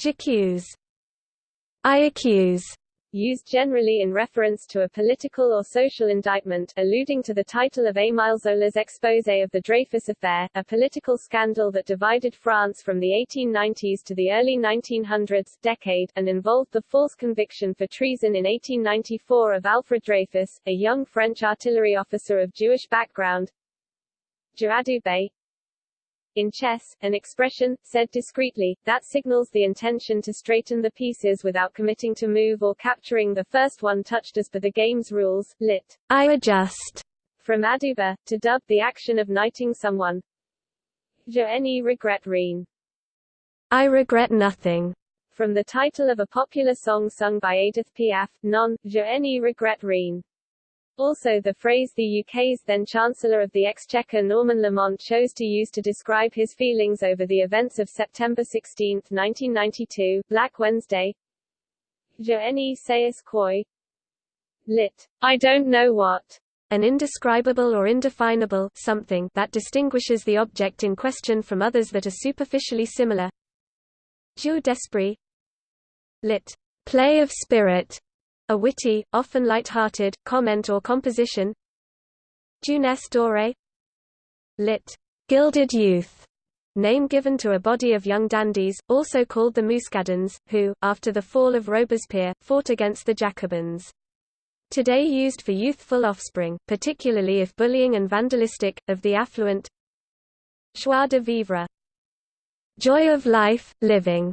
J'accuse. I accuse used generally in reference to a political or social indictment, alluding to the title of Émile Zola's exposé of the Dreyfus Affair, a political scandal that divided France from the 1890s to the early 1900s decade, and involved the false conviction for treason in 1894 of Alfred Dreyfus, a young French artillery officer of Jewish background. Jeu in chess, an expression, said discreetly, that signals the intention to straighten the pieces without committing to move or capturing the first one touched as per the game's rules, lit. I adjust. From adouber, to dub the action of knighting someone. Je n'y regrette rien. I regret nothing. From the title of a popular song sung by Edith Piaf, Non, Je n'y regrette rien. Also the phrase the UK's then Chancellor of the Exchequer Norman Lamont chose to use to describe his feelings over the events of September 16, 1992, Black Wednesday. Je ne sais quoi. Lit. I don't know what. An indescribable or indefinable something that distinguishes the object in question from others that are superficially similar. Jeu d'esprit. Lit. Play of spirit a witty, often light-hearted, comment or composition. Jeunesse dorée lit. Gilded Youth, name given to a body of young dandies, also called the Muscadins, who, after the fall of Robespierre, fought against the Jacobins. Today used for youthful offspring, particularly if bullying and vandalistic, of the affluent. Joie de vivre. Joy of life, living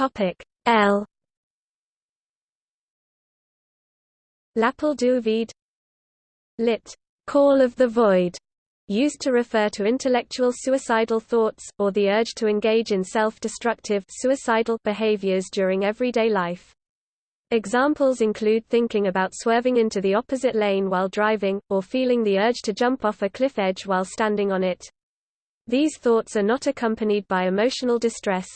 Topic L L'appel du vide lit. Call of the void used to refer to intellectual suicidal thoughts, or the urge to engage in self-destructive suicidal behaviors during everyday life. Examples include thinking about swerving into the opposite lane while driving, or feeling the urge to jump off a cliff edge while standing on it. These thoughts are not accompanied by emotional distress,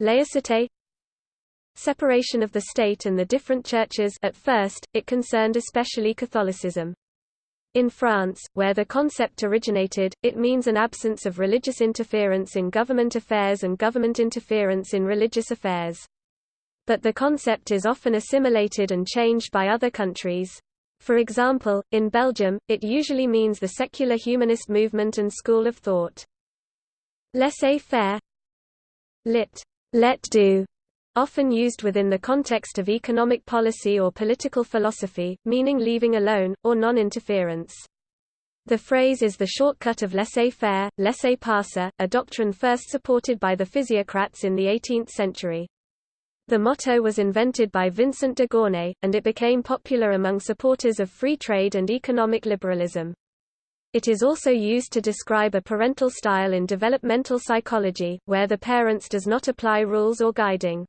Laicité Separation of the state and the different churches at first, it concerned especially Catholicism. In France, where the concept originated, it means an absence of religious interference in government affairs and government interference in religious affairs. But the concept is often assimilated and changed by other countries. For example, in Belgium, it usually means the secular humanist movement and school of thought. Laissez-faire lit. Let do, often used within the context of economic policy or political philosophy, meaning leaving alone, or non-interference. The phrase is the shortcut of laissez-faire, laissez-passer, a doctrine first supported by the physiocrats in the 18th century. The motto was invented by Vincent de Gournay, and it became popular among supporters of free trade and economic liberalism. It is also used to describe a parental style in developmental psychology, where the parents does not apply rules or guiding.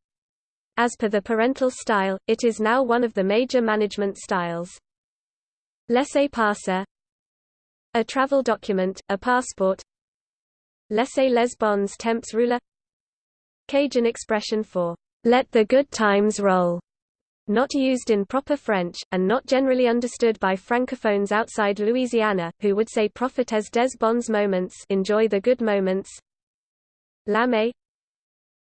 As per the parental style, it is now one of the major management styles. Laissez-passer A travel document, a passport Laissez les bons temps rouler Cajun expression for, let the good times roll not used in proper French, and not generally understood by francophones outside Louisiana, who would say profitez des bons moments enjoy the good moments. Lame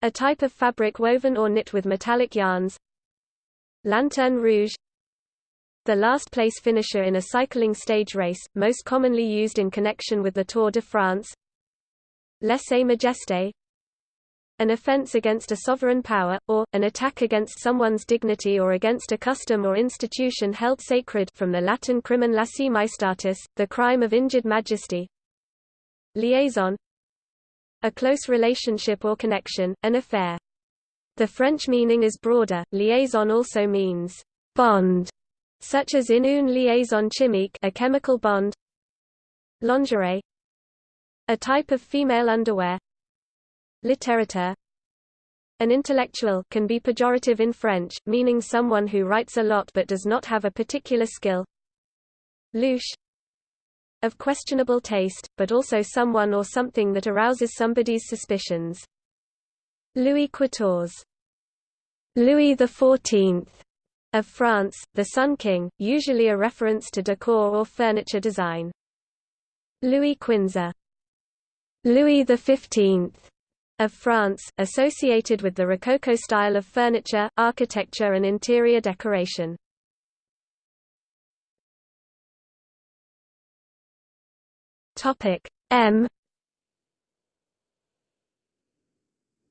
A type of fabric woven or knit with metallic yarns. Lanterne rouge The last place finisher in a cycling stage race, most commonly used in connection with the Tour de France. Lèse-majesté an offense against a sovereign power, or, an attack against someone's dignity or against a custom or institution held sacred from the Latin crimen laesae majestatis, the crime of injured majesty. Liaison A close relationship or connection, an affair. The French meaning is broader, liaison also means bond, such as in une liaison chimique a chemical bond. Lingerie A type of female underwear, Littérateur An intellectual can be pejorative in French, meaning someone who writes a lot but does not have a particular skill. Louche of questionable taste, but also someone or something that arouses somebody's suspicions. Louis Quatorze Louis XIV of France, the Sun King, usually a reference to decor or furniture design. Louis Quinze Louis XV of France, associated with the Rococo style of furniture, architecture and interior decoration. M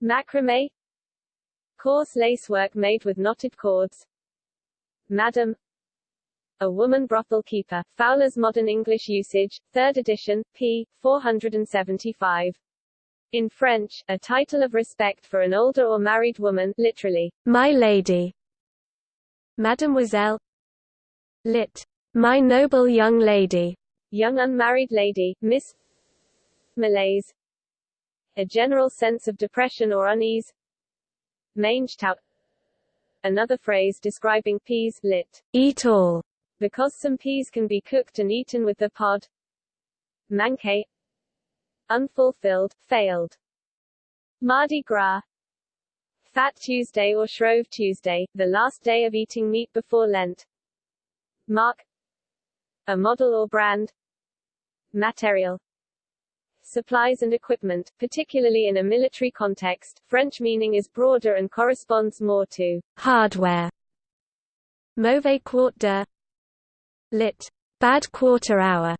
Macrame Coarse lacework made with knotted cords Madam A woman brothel keeper, Fowler's Modern English Usage, 3rd edition, p. 475. In French, a title of respect for an older or married woman literally, my lady. Mademoiselle lit. My noble young lady. Young unmarried lady, Miss Malaise A general sense of depression or unease Mange tout Another phrase describing peas lit. Eat all. Because some peas can be cooked and eaten with the pod. Manqué Unfulfilled, failed. Mardi Gras Fat Tuesday or Shrove Tuesday, the last day of eating meat before Lent. Marque A model or brand. Matériel supplies and equipment, particularly in a military context. French meaning is broader and corresponds more to hardware. Mauvais quart d'heure lit. Bad quarter hour.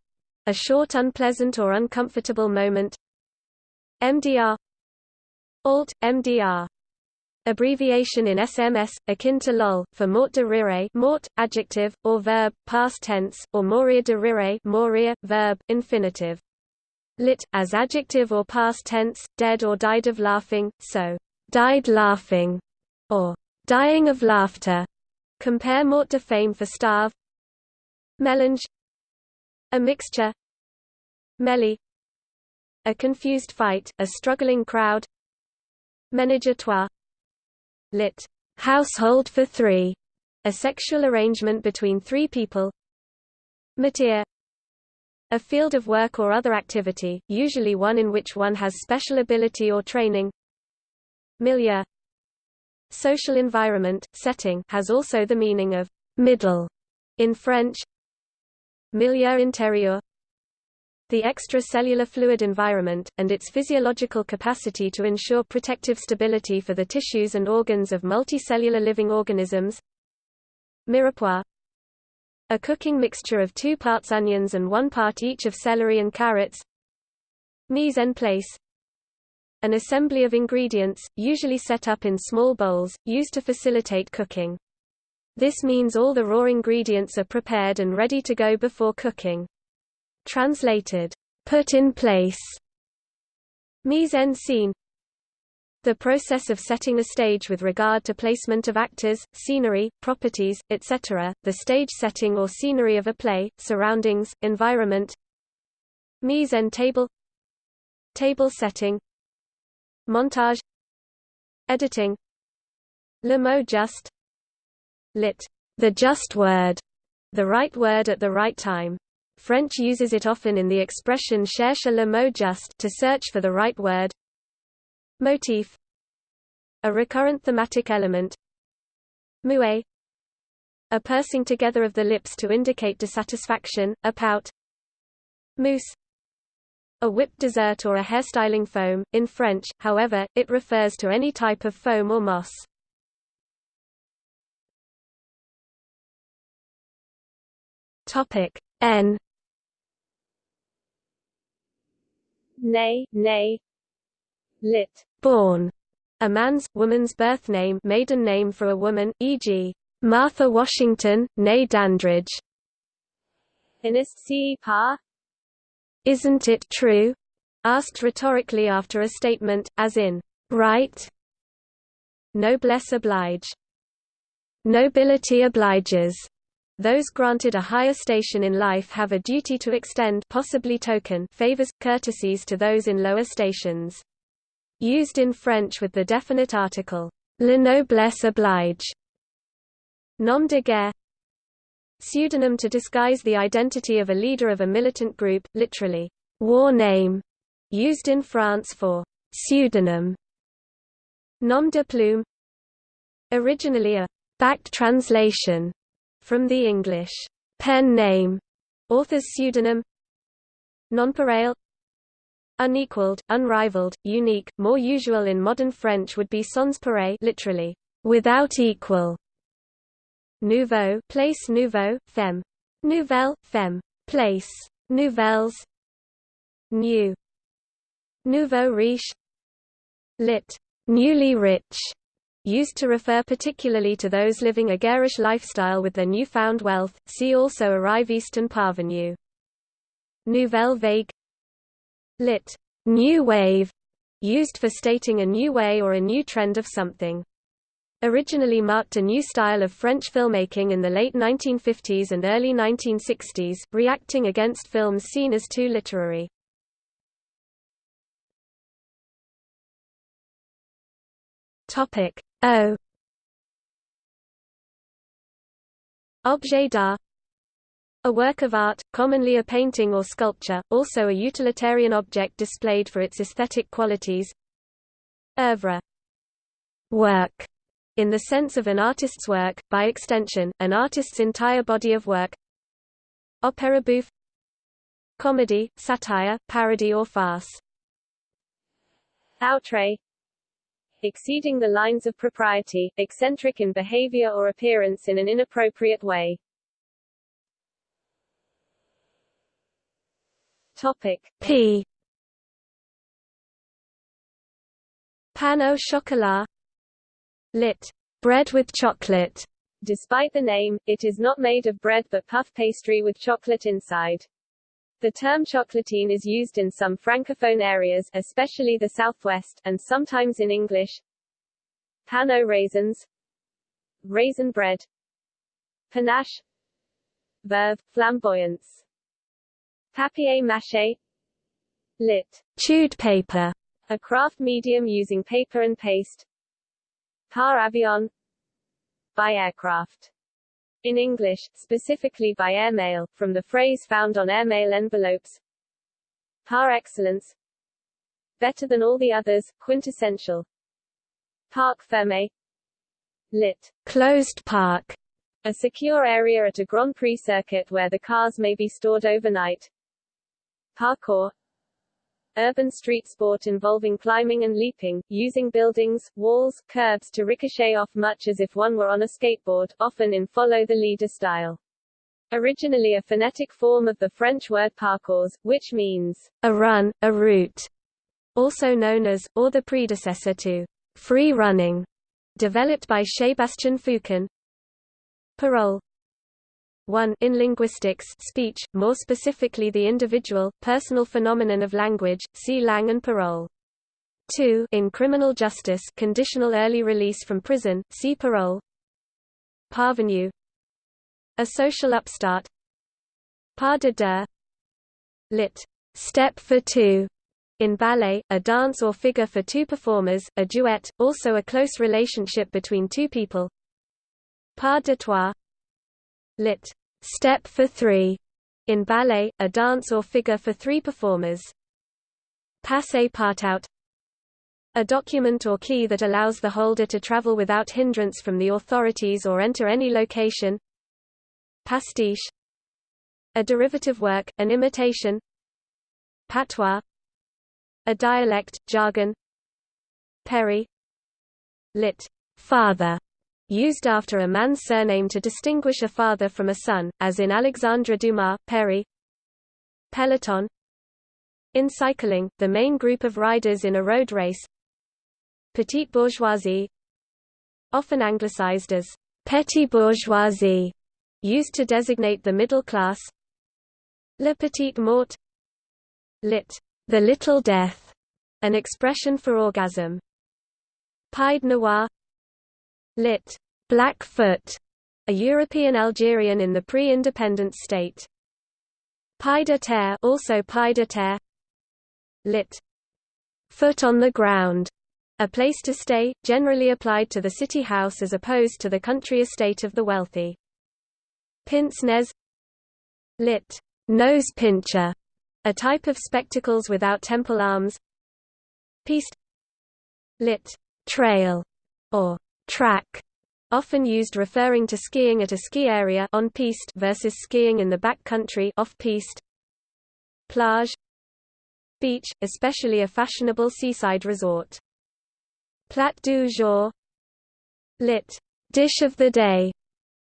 A short unpleasant or uncomfortable moment. MDR Alt, MDR Abbreviation in SMS, akin to lol, for mort de rire mort, adjective, or verb, past tense, or mourir de rire mourir, verb, infinitive lit, as adjective or past tense, dead or died of laughing, so, died laughing, or dying of laughter. Compare mort de faim for starve. Melange A mixture Melee A confused fight, a struggling crowd Ménage Lit. Household for three. A sexual arrangement between three people Métier a field of work or other activity, usually one in which one has special ability or training. Milieu Social environment, setting has also the meaning of middle in French. Milieu intérieur the extracellular fluid environment, and its physiological capacity to ensure protective stability for the tissues and organs of multicellular living organisms. Mirepoix a cooking mixture of two parts onions and one part each of celery and carrots. Mise en place An assembly of ingredients, usually set up in small bowls, used to facilitate cooking. This means all the raw ingredients are prepared and ready to go before cooking. Translated, put in place. Mise en scène the process of setting a stage with regard to placement of actors, scenery, properties, etc., the stage setting or scenery of a play, surroundings, environment. Mise en table. Table setting. Montage. Editing. Le mot juste Lit. The just word. The right word at the right time. French uses it often in the expression cherche le mot juste to search for the right word. Motif A recurrent thematic element Moue A pursing together of the lips to indicate dissatisfaction, a pout Mousse a whipped dessert or a hairstyling foam, in French, however, it refers to any type of foam or mousse. Topic N Nay, nay Lit born, a man's, woman's birth name maiden name for a woman, e.g., Martha Washington, née Dandridge. Isn't it true? Asked rhetorically after a statement, as in, right? Noblesse oblige. Nobility obliges. Those granted a higher station in life have a duty to extend possibly token favors, courtesies to those in lower stations. Used in French with the definite article, le noblesse oblige. Nom de guerre Pseudonym to disguise the identity of a leader of a militant group, literally, war name, used in France for pseudonym. Nom de plume Originally a backed translation from the English pen name, author's pseudonym Nonpareil Unequaled, unrivaled, unique, more usual in modern French would be sans pareil literally, without equal. Nouveau place nouveau, femme. Nouvelle, femme. Place. Nouvelles. New. Nouveau riche. Lit. Newly rich. Used to refer particularly to those living a garish lifestyle with their newfound wealth, see also arriviste parvenu. Nouvelle vague Lit. New wave, used for stating a new way or a new trend of something originally marked a new style of French filmmaking in the late 1950s and early 1960s, reacting against films seen as too literary. Topic O Objet d'art. A work of art, commonly a painting or sculpture, also a utilitarian object displayed for its aesthetic qualities. Oeuvre. Work. In the sense of an artist's work, by extension, an artist's entire body of work. Opéra bouffe. Comedy, satire, parody or farce. Outre Exceeding the lines of propriety, eccentric in behavior or appearance in an inappropriate way. Topic P Pain au chocolat lit. bread with chocolate. Despite the name, it is not made of bread but puff pastry with chocolate inside. The term chocolatine is used in some francophone areas, especially the southwest, and sometimes in English. Pain au raisins. Raisin bread. Panache. Verve, flamboyance. Papier mâché. Lit. Chewed paper. A craft medium using paper and paste. Par avion. By aircraft. In English, specifically by airmail, from the phrase found on airmail envelopes. Par excellence Better than all the others, quintessential. Parc fermé Lit. Closed park. A secure area at a Grand Prix circuit where the cars may be stored overnight. Parkour urban street sport involving climbing and leaping, using buildings, walls, curbs to ricochet off much as if one were on a skateboard, often in follow-the-leader style. Originally a phonetic form of the French word parcours, which means a run, a route, also known as, or the predecessor to, free running, developed by Sébastien Foucan. Parole 1 in linguistics speech, more specifically the individual, personal phenomenon of language, see langue and parole. 2 in criminal justice conditional early release from prison, see parole. Parvenu A social upstart Pas de deux lit. Step for two in ballet, a dance or figure for two performers, a duet, also a close relationship between two people. Pas de trois lit. Step for three, in ballet, a dance or figure for three performers. Passe partout a document or key that allows the holder to travel without hindrance from the authorities or enter any location. Pastiche a derivative work, an imitation. Patois a dialect, jargon. Père lit. father used after a man's surname to distinguish a father from a son, as in Alexandre Dumas, père. Peloton. In cycling, the main group of riders in a road race. Petite bourgeoisie. Often anglicized as «petit bourgeoisie», used to designate the middle class. Le petit mort. Lit. The little death, an expression for orgasm. Pied noir lit. Blackfoot, a European Algerian in the pre-independent state. Pied à terre also pied à terre lit. foot on the ground, a place to stay, generally applied to the city house as opposed to the country estate of the wealthy. Pince nez lit. Nose pincher, a type of spectacles without temple arms. Piste lit. Trail or track often used referring to skiing at a ski area on piste versus skiing in the back country off piste. Plage beach, especially a fashionable seaside resort. Plat du jour lit. Dish of the day,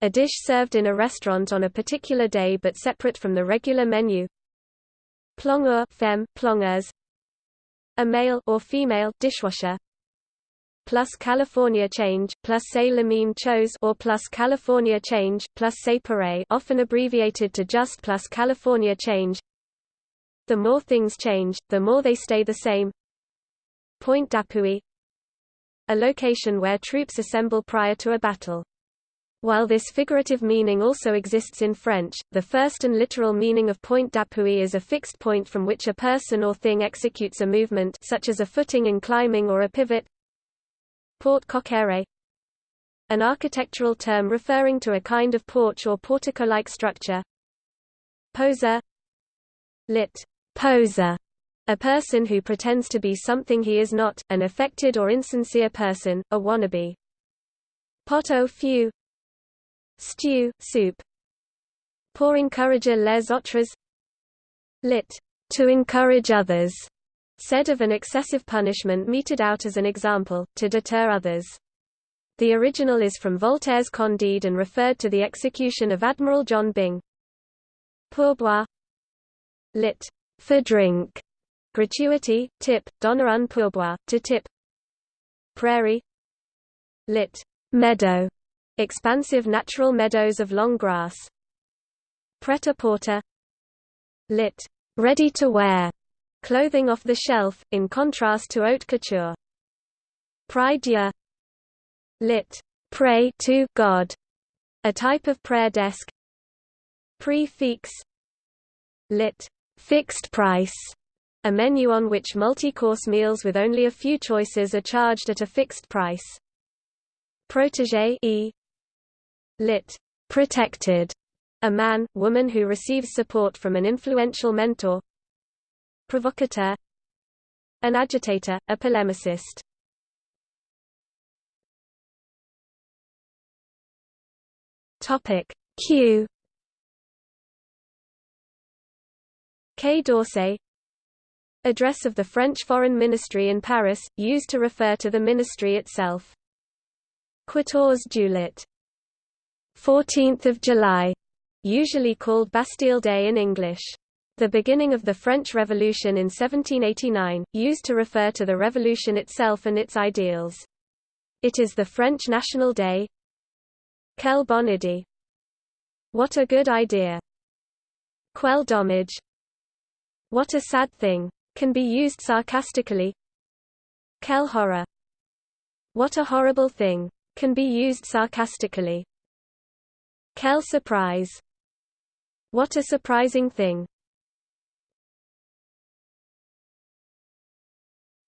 a dish served in a restaurant on a particular day but separate from the regular menu. Plongeur femme, plongeuse, a male or female dishwasher, plus California change plus say le même chose or plus California change plus say often abbreviated to just plus California change. The more things change, the more they stay the same. Point d'appui a location where troops assemble prior to a battle. While this figurative meaning also exists in French, the first and literal meaning of point d'appui is a fixed point from which a person or thing executes a movement such as a footing in climbing or a pivot, Porte cochère an architectural term referring to a kind of porch or portico-like structure. Poser lit. Poser a person who pretends to be something he is not, an affected or insincere person, a wannabe. Pot au feu stew, soup. Pour encourager les autres lit. To encourage others said of an excessive punishment meted out as an example, to deter others. The original is from Voltaire's Candide and referred to the execution of Admiral John Byng. Pourboire lit. For drink. Gratuity, tip, donner un pourboire, to tip. Prairie lit. Meadow. Expansive natural meadows of long grass. Pret-à-porter lit. Ready to wear clothing off the shelf, in contrast to haute couture. Prie lit. Pray to God, a type of prayer desk. Prix fixe lit. Fixed price, a menu on which multi-course meals with only a few choices are charged at a fixed price. Protégé e lit. Protected, a man, woman who receives support from an influential mentor, provocateur an agitator, a polemicist. Topic Q Quai d'Orsay Address of the French Foreign Ministry in Paris, used to refer to the ministry itself. Quatorze Juillet 14th of July, usually called Bastille Day in English. The beginning of the French Revolution in 1789, used to refer to the revolution itself and its ideals. It is the French National Day. Quelle bonne idée. What a good idea. Quel dommage. What a sad thing. Can be used sarcastically. Quelle horreur. What a horrible thing. Can be used sarcastically. Quelle surprise. What a surprising thing.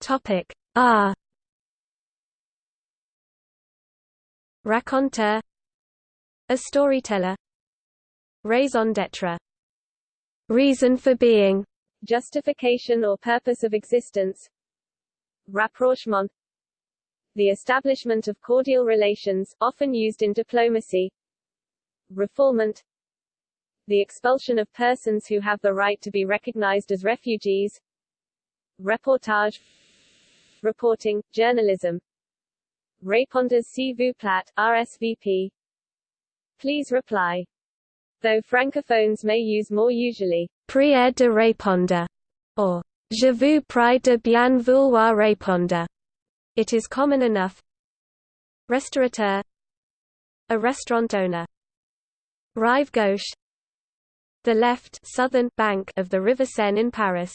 Topic R. Raconteur A storyteller. Raison d'être. Reason for being. Justification or purpose of existence. Rapprochement. The establishment of cordial relations, often used in diplomacy. Refoulement. The expulsion of persons who have the right to be recognized as refugees. Reportage reporting, journalism. Répondez s'il vous plaît, RSVP. Please reply. Though francophones may use more usually, prière de répondre, or je vous prie de bien vouloir répondre. It is common enough. Restaurateur A restaurant owner. Rive gauche The left southern bank of the River Seine in Paris.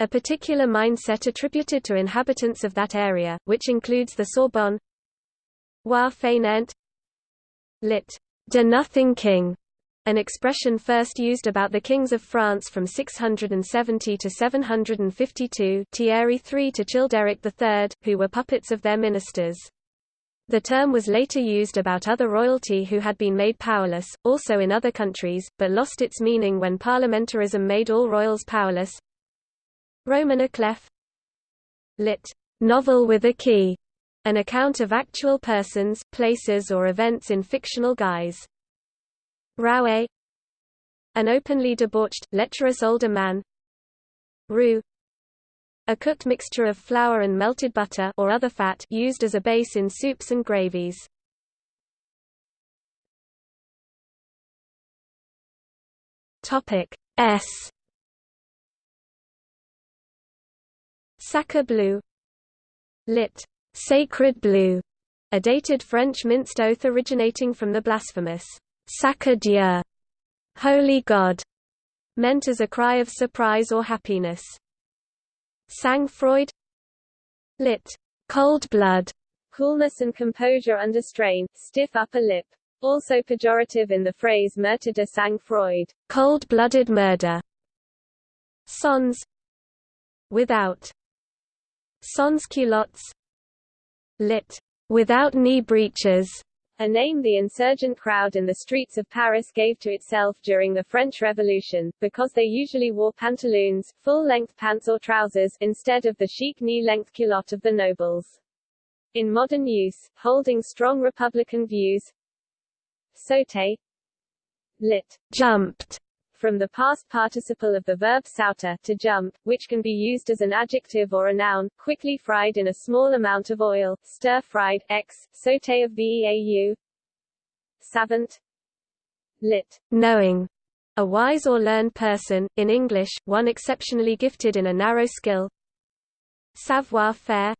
A particular mindset attributed to inhabitants of that area, which includes the Sorbonne Roi fainéant lit. De nothing king, an expression first used about the kings of France from 670 to 752 Thierry III to Childeric III, who were puppets of their ministers. The term was later used about other royalty who had been made powerless, also in other countries, but lost its meaning when parliamentarism made all royals powerless. Roman à clef lit. novel with a key, an account of actual persons, places or events in fictional guise. Roué an openly debauched, lecherous older man. Roux a cooked mixture of flour and melted butter or other fat used as a base in soups and gravies. Topic S Sacre bleu lit. Sacred blue, a dated French minced oath originating from the blasphemous Sacre Dieu, Holy God, meant as a cry of surprise or happiness. Sang-froid Lit. Cold blood, coolness and composure under strain, stiff upper lip. Also pejorative in the phrase meurtre de sang-froid, cold-blooded murder. Sans without. Sans culottes lit. without knee breeches a name the insurgent crowd in the streets of Paris gave to itself during the French Revolution, because they usually wore pantaloons, full-length pants or trousers, instead of the chic knee-length culotte of the nobles. In modern use, holding strong Republican views, sauté, lit. jumped, from the past participle of the verb sauter, to jump, which can be used as an adjective or a noun, quickly fried in a small amount of oil, stir-fried, x, sauté of veau, savant, lit. knowing, a wise or learned person, in English, one exceptionally gifted in a narrow skill. Savoir-faire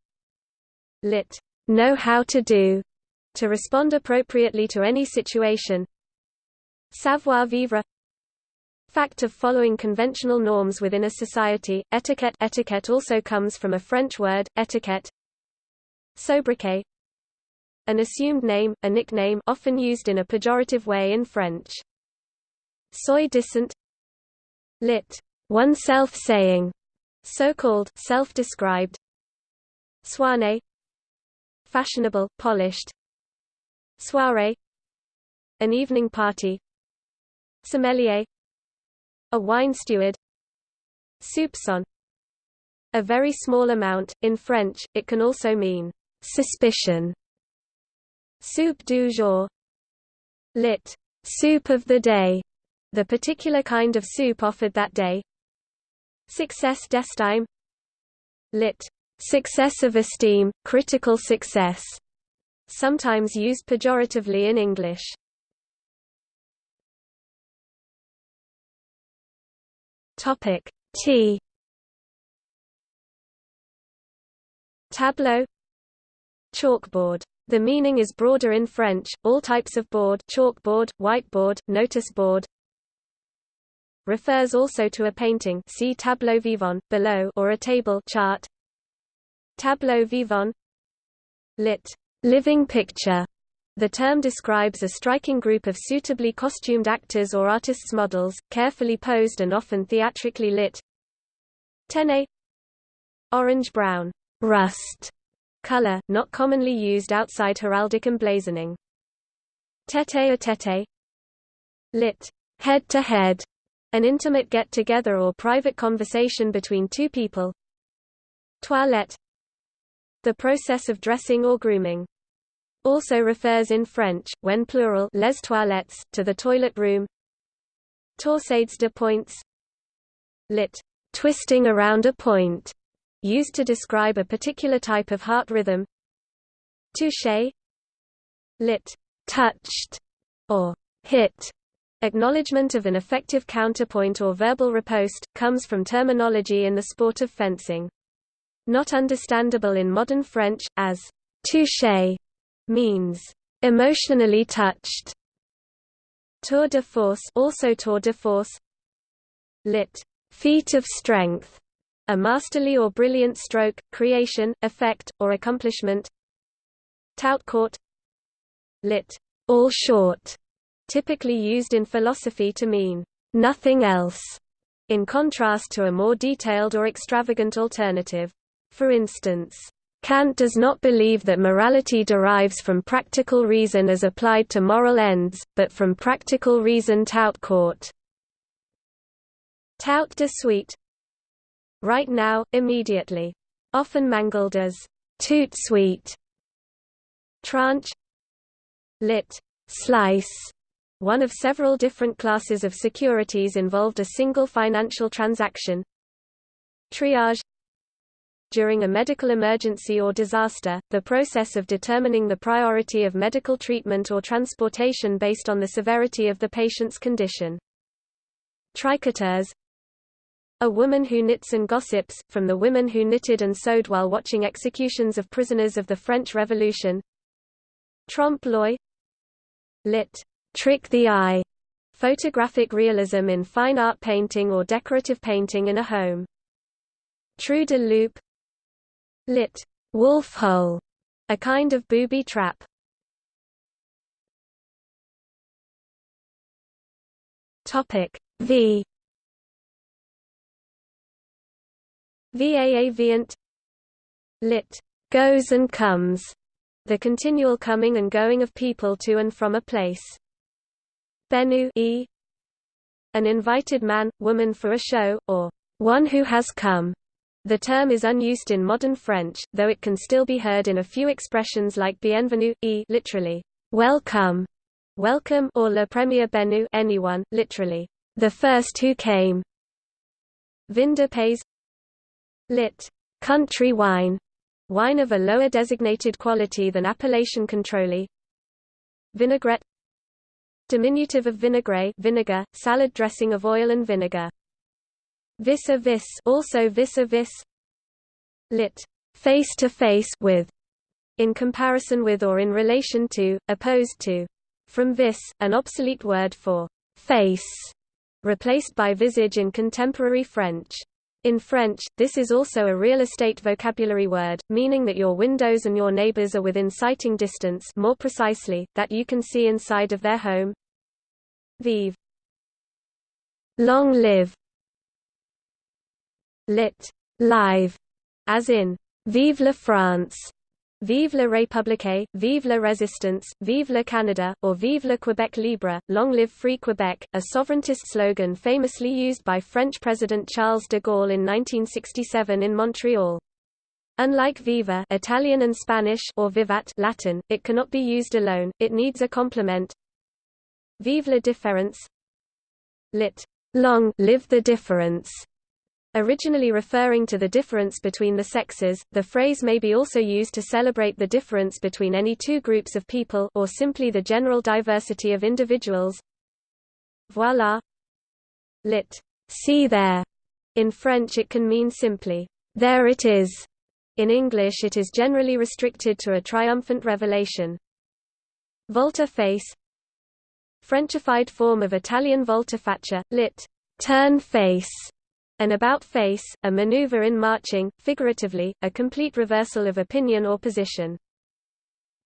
lit. know how to do, to respond appropriately to any situation. Savoir-vivre fact of following conventional norms within a society. Etiquette etiquette also comes from a French word, etiquette. Sobriquet an assumed name, a nickname often used in a pejorative way in French. Soi-disant lit. oneself saying, so-called, self-described. Soigné fashionable, polished. Soirée an evening party. Sommelier a wine steward Soupçon A very small amount, in French, it can also mean suspicion. Soup du jour lit. Soup of the day, the particular kind of soup offered that day. Succès d'estime lit. Success of esteem, critical success, sometimes used pejoratively in English. Topic T. Tableau. Chalkboard. The meaning is broader in French, all types of board chalkboard, whiteboard, notice board refers also to a painting see tableau vivant, below or a table chart. Tableau vivant. Lit. living picture the term describes a striking group of suitably costumed actors or artists' models, carefully posed and often theatrically lit. Tenné Orange-brown rust color, not commonly used outside heraldic emblazoning. Tete-a-tete lit. head-to-head, -head, an intimate get-together or private conversation between two people. Toilette the process of dressing or grooming also refers in French, when plural les toilettes, to the toilet room. Torsades de pointes lit. twisting around a point, used to describe a particular type of heart rhythm. Touché lit. touched, or hit. Acknowledgement of an effective counterpoint or verbal riposte, comes from terminology in the sport of fencing. Not understandable in modern French, as touché means emotionally touched. Tour de force, also tour de force, lit. feat of strength, a masterly or brilliant stroke, creation, effect, or accomplishment. Tout court, lit. all short, typically used in philosophy to mean nothing else, in contrast to a more detailed or extravagant alternative. For instance, Kant does not believe that morality derives from practical reason as applied to moral ends, but from practical reason tout court. Tout de suite Right now, immediately. Often mangled as toot sweet. Tranche Lit. Slice one of several different classes of securities involved a single financial transaction. Triage during a medical emergency or disaster, the process of determining the priority of medical treatment or transportation based on the severity of the patient's condition. Tricoteurs A woman who knits and gossips, from the women who knitted and sewed while watching executions of prisoners of the French Revolution. Trompe l'oeil Lit. Trick the eye. Photographic realism in fine art painting or decorative painting in a home. Trou de loup Lit. Wolf hole, a kind of booby trap. Topic V VAA Lit. Goes and comes. The continual coming and going of people to and from a place. Venu e an invited man, woman for a show, or one who has come. The term is unused in modern French, though it can still be heard in a few expressions like bienvenue, e literally, welcome, welcome or le premier venu anyone, literally, the first who came. Vin pays lit. country wine, wine of a lower designated quality than appellation contrôlée. Vinaigrette Diminutive of vinaigrette vinegar, salad dressing of oil and vinegar. Vis a vis also vis a vis lit face to face with in comparison with or in relation to opposed to from vis an obsolete word for face replaced by visage in contemporary French in French, this is also a real estate vocabulary word, meaning that your windows and your neighbors are within sighting distance more precisely, that you can see inside of their home. Vive. Long live lit. live, as in Vive la France, Vive la République, Vive la Résistance, Vive le Canada, or Vive le Québec libre, Long live Free Quebec, a sovereigntist slogan famously used by French President Charles de Gaulle in 1967 in Montreal. Unlike viva Italian and Spanish or vivat Latin, it cannot be used alone, it needs a complement. Vive la différence Lit. Long live the difference Originally referring to the difference between the sexes, the phrase may be also used to celebrate the difference between any two groups of people or simply the general diversity of individuals. Voilà. Lit. See there. In French it can mean simply, there it is. In English it is generally restricted to a triumphant revelation. Volte face Frenchified form of Italian volte-faccia, lit. Turn face an about-face, a maneuver in marching, figuratively, a complete reversal of opinion or position.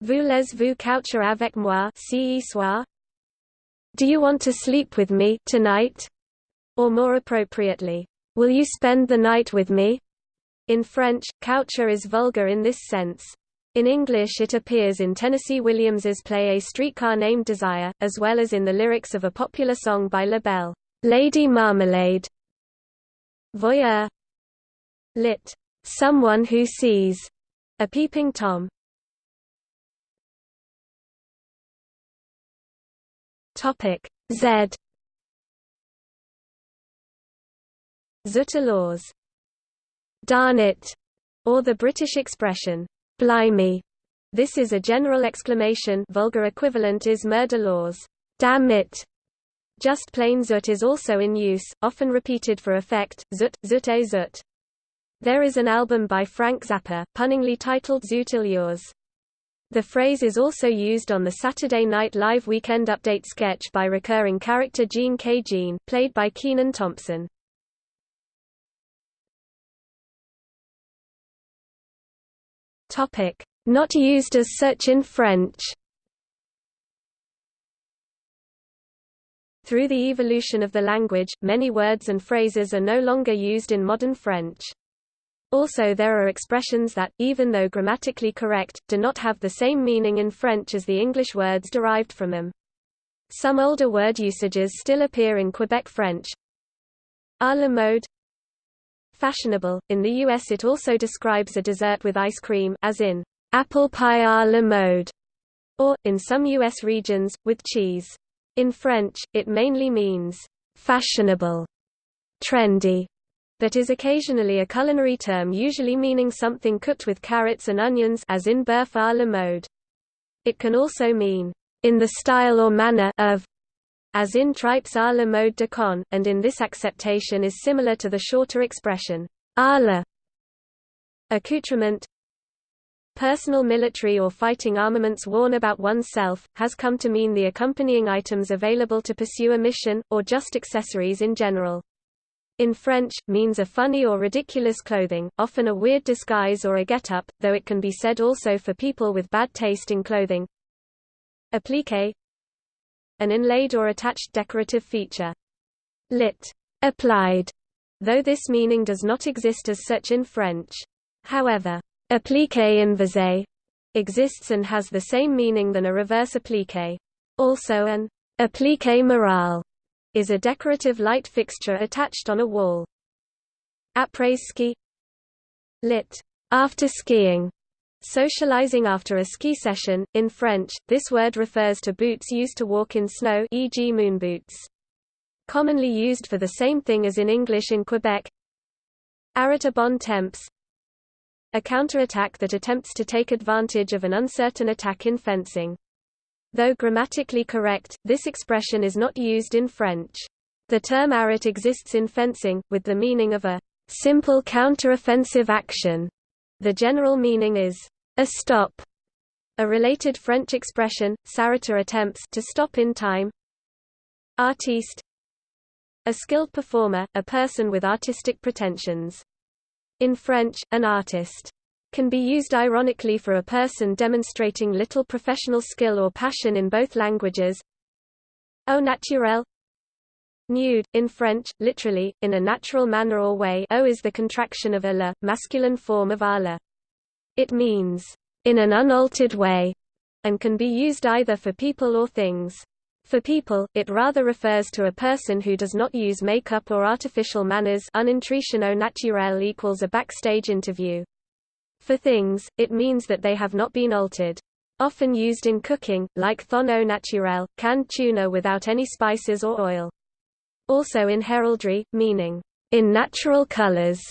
Voulez-vous coucher avec moi ce soir? Do you want to sleep with me tonight? Or more appropriately, will you spend the night with me? In French, coucher is vulgar in this sense. In English it appears in Tennessee Williams's play A Streetcar Named Desire, as well as in the lyrics of a popular song by LaBelle, Lady Marmalade. Voyeur lit. Someone who sees. A peeping Tom. Topic Z. Zut alors. Darn it, or the British expression, blimey. This is a general exclamation vulgar equivalent is merde alors. Damn it, just plain zut is also in use, often repeated for effect, zut, zut zut. There is an album by Frank Zappa, punningly titled Zoot Allures. The phrase is also used on the Saturday Night Live Weekend Update sketch by recurring character Jean K. Jean, played by Kenan Thompson. Topic. Not used as such in French Through the evolution of the language, many words and phrases are no longer used in modern French. Also there are expressions that, even though grammatically correct, do not have the same meaning in French as the English words derived from them. Some older word usages still appear in Quebec French. A la mode Fashionable. In the US it also describes a dessert with ice cream as in apple pie à la mode, or, in some U.S. regions, with cheese. In French, it mainly means fashionable, trendy, but is occasionally a culinary term usually meaning something cooked with carrots and onions as in bœuf à la mode. It can also mean, in the style or manner of, as in tripes à la mode de Caen, and in this acceptation is similar to the shorter expression, à la. Accoutrement Personal military or fighting armaments worn about oneself, has come to mean the accompanying items available to pursue a mission, or just accessories in general in French, means a funny or ridiculous clothing, often a weird disguise or a get-up, though it can be said also for people with bad taste in clothing. Appliqué An inlaid or attached decorative feature. Lit. Applied, though this meaning does not exist as such in French. However, appliqué inversé exists and has the same meaning than a reverse appliqué. Also an appliqué morale is a decorative light fixture attached on a wall. Après-ski Lit. After skiing. Socializing after a ski session. In French, this word refers to boots used to walk in snow e.g. moon boots. Commonly used for the same thing as in English in Quebec. Arrêt bon temps A counterattack that attempts to take advantage of an uncertain attack in fencing. Though grammatically correct, this expression is not used in French. The term arrêt exists in fencing, with the meaning of a simple counteroffensive action. The general meaning is a stop. A related French expression, s'arrêter attempts to stop in time. Artiste A skilled performer, a person with artistic pretensions. In French, an artist can be used ironically for a person demonstrating little professional skill or passion in both languages. Au naturel Nude, in French, literally, in a natural manner or way au is the contraction of a la, masculine form of ala. It means, in an unaltered way, and can be used either for people or things. For people, it rather refers to a person who does not use makeup or artificial manners un au naturel equals a backstage interview. For things, it means that they have not been altered. Often used in cooking, like thon au naturel, canned tuna without any spices or oil. Also in heraldry, meaning, in natural colors,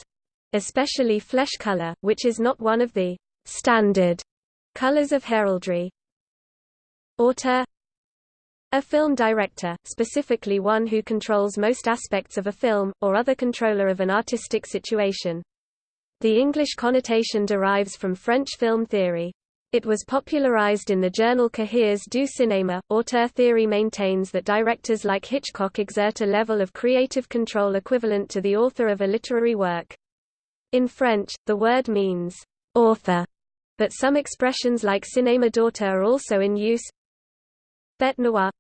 especially flesh color, which is not one of the standard colors of heraldry. Auteur a film director, specifically one who controls most aspects of a film, or other controller of an artistic situation. The English connotation derives from French film theory. It was popularized in the journal Cahiers du cinéma. Auteur theory maintains that directors like Hitchcock exert a level of creative control equivalent to the author of a literary work. In French, the word means author, but some expressions like cinéma d'auteur are also in use. Bête noire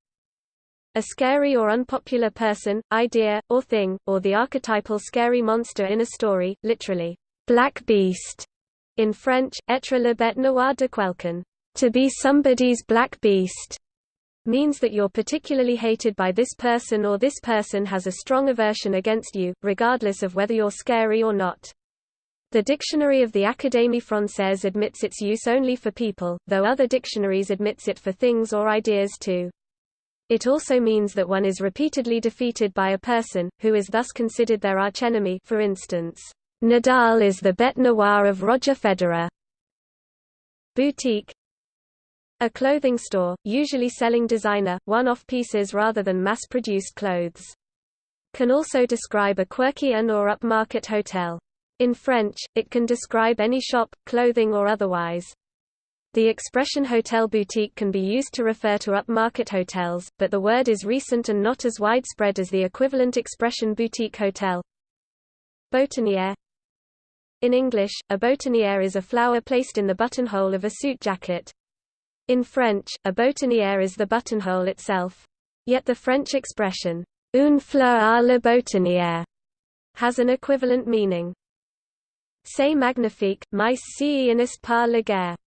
a scary or unpopular person, idea, or thing, or the archetypal scary monster in a story, literally. Black Beast, in French, être le bête noire de quelqu'un, to be somebody's black beast, means that you're particularly hated by this person or this person has a strong aversion against you, regardless of whether you're scary or not. The Dictionary of the Académie Française admits its use only for people, though other dictionaries admits it for things or ideas too. It also means that one is repeatedly defeated by a person, who is thus considered their archenemy for instance. Nadal is the bête noire of Roger Federer. Boutique A clothing store, usually selling designer, one-off pieces rather than mass-produced clothes. Can also describe a quirky and or upmarket hotel. In French, it can describe any shop, clothing or otherwise. The expression hotel boutique can be used to refer to upmarket hotels, but the word is recent and not as widespread as the equivalent expression boutique hotel. Boutonnière in English, a boutonnière is a flower placed in the buttonhole of a suit jacket. In French, a boutonnière is the buttonhole itself. Yet the French expression, une fleur à la boutonnière, has an equivalent meaning. C'est magnifique, mais si n'est la guerre.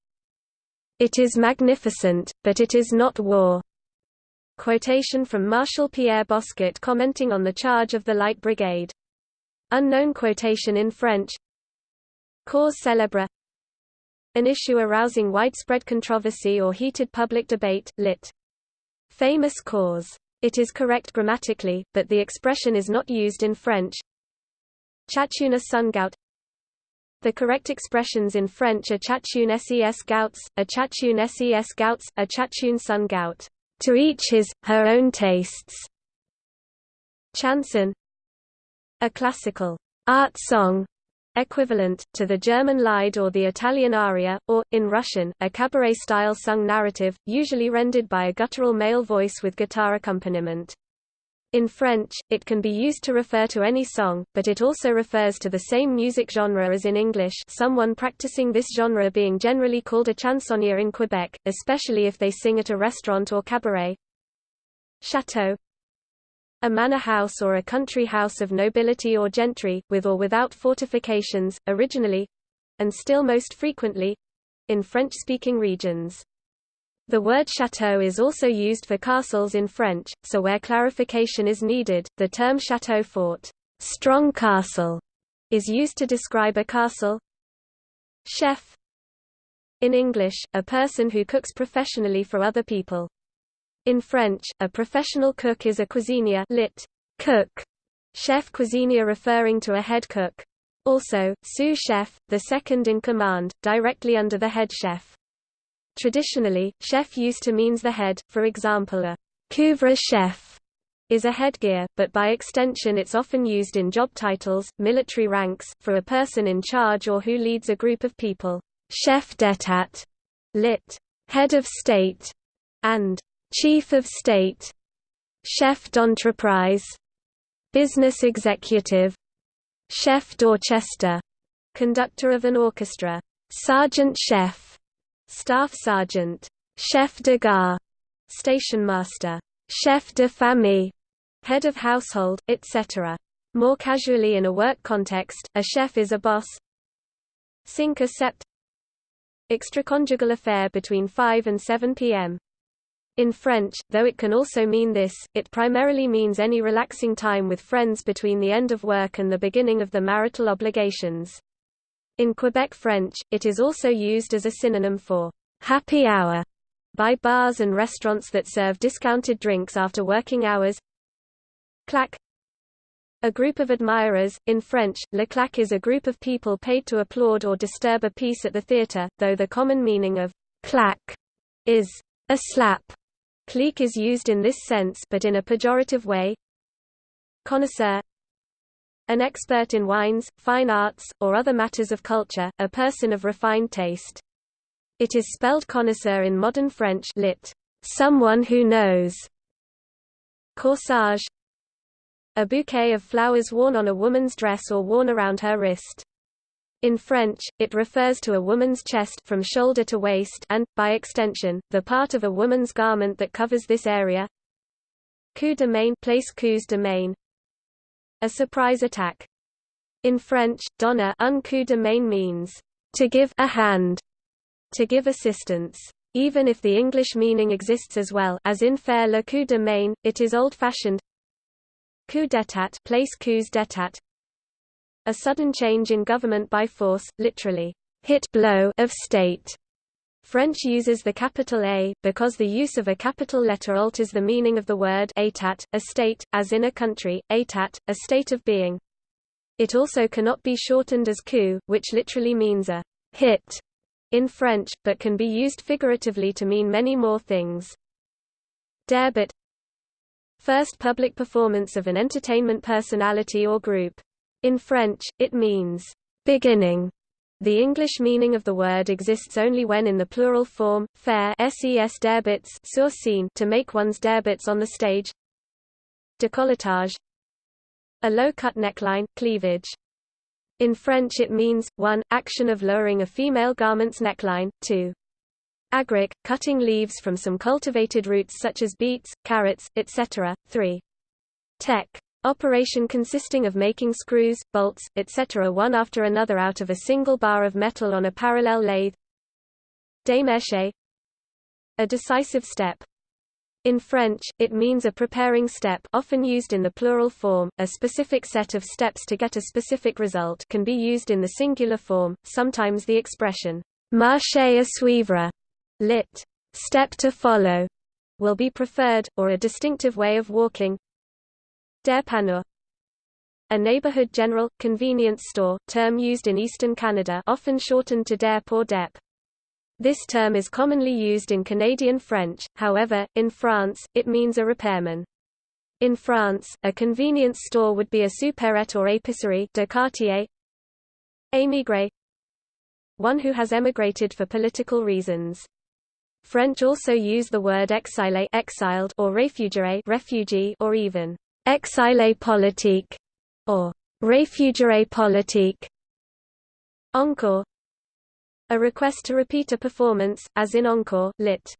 It is magnificent, but it is not war. Quotation from Marshal Pierre Bosquet commenting on the charge of the Light Brigade. Unknown quotation in French Cause célèbre An issue arousing widespread controversy or heated public debate, lit. Famous cause. It is correct grammatically, but the expression is not used in French. Chachuna sungout The correct expressions in French are chacun ses gouts, a chacun ses gouts, a chacun son goût. To each his, her own tastes. Chanson A classical art song equivalent, to the German Lied or the Italian aria, or, in Russian, a cabaret-style sung narrative, usually rendered by a guttural male voice with guitar accompaniment. In French, it can be used to refer to any song, but it also refers to the same music genre as in English someone practicing this genre being generally called a chansonnier in Quebec, especially if they sing at a restaurant or cabaret. Chateau A manor house or a country house of nobility or gentry, with or without fortifications, originally—and still most frequently—in French-speaking regions. The word château is also used for castles in French, so where clarification is needed, the term château fort strong castle, is used to describe a castle. Chef In English, a person who cooks professionally for other people. In French, a professional cook is a cuisinier lit. cook, chef cuisinier referring to a head cook. Also, sous-chef, the second in command, directly under the head chef. Traditionally, chef used to means the head, for example a couvre-chef is a headgear, but by extension it's often used in job titles, military ranks, for a person in charge or who leads a group of people. Chef d'état, lit. head of state, and chief of state, chef d'entreprise, business executive, chef d'orchestre, conductor of an orchestra, sergeant chef, Staff Sergeant, Chef de Gare, Station Master, Chef de Famille, Head of Household, etc. More casually in a work context, a chef is a boss. Cinq sept Extraconjugal affair between 5 and 7 p.m. In French, though it can also mean this, it primarily means any relaxing time with friends between the end of work and the beginning of the marital obligations. In Quebec French, it is also used as a synonym for happy hour by bars and restaurants that serve discounted drinks after working hours. Claque A group of admirers, in French, le claque is a group of people paid to applaud or disturb a piece at the theatre, though the common meaning of claque is a slap. Clique is used in this sense but in a pejorative way. Connoisseur an expert in wines, fine arts, or other matters of culture, a person of refined taste. It is spelled connoisseur in modern French lit. Someone who knows. Corsage A bouquet of flowers worn on a woman's dress or worn around her wrist. In French, it refers to a woman's chest from shoulder to waist and, by extension, the part of a woman's garment that covers this area. Coup de main place coups de main a surprise attack. In French, donner un coup de main means to give a hand, to give assistance. Even if the English meaning exists as well as in faire le coup de main, it is old-fashioned. Coup d'état place coups d'état. A sudden change in government by force, literally, hit blow of state. French uses the capital A, because the use of a capital letter alters the meaning of the word état, a state, as in a country, état, a state of being. It also cannot be shortened as coup, which literally means a hit in French, but can be used figuratively to mean many more things. Debut First public performance of an entertainment personality or group. In French, it means beginning the English meaning of the word exists only when in the plural form, faire ses débuts sur scene to make one's debuts on the stage. Décolletage A low-cut neckline, cleavage. In French it means, 1. Action of lowering a female garment's neckline, 2. Agric, cutting leaves from some cultivated roots such as beets, carrots, etc. 3. Tech. Operation consisting of making screws, bolts, etc. one after another out of a single bar of metal on a parallel lathe. Démarche. A decisive step. In French, it means a preparing step often used in the plural form, a specific set of steps to get a specific result can be used in the singular form, sometimes the expression, marché à suivre lit. step to follow, will be preferred, or a distinctive way of walking. Dépanneur a neighborhood general, convenience store, term used in eastern Canada often shortened to DEP or DEP. This term is commonly used in Canadian French, however, in France, it means a repairman. In France, a convenience store would be a supérette or épicerie de quartier. Émigré one who has emigrated for political reasons. French also use the word exilé exiled or réfugié refugee or even exilé politique or réfugié politique. Encore a request to repeat a performance, as in encore, lit.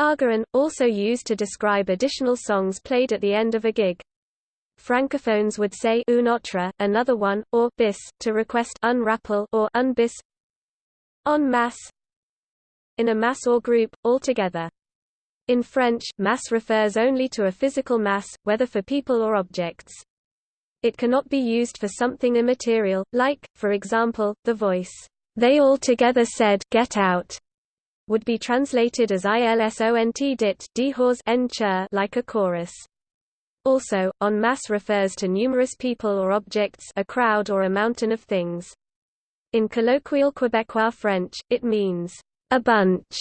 Argaron, also used to describe additional songs played at the end of a gig. Francophones would say une autre, another one, or bis, to request un rappel or un bis. En masse, in a mass or group, altogether. In French, mass refers only to a physical mass, whether for people or objects. It cannot be used for something immaterial, like, for example, the voice, "'They all together said, get out' would be translated as ilsont dit dehors like a chorus. Also, en masse refers to numerous people or objects a crowd or a mountain of things. In colloquial Quebecois French, it means a bunch,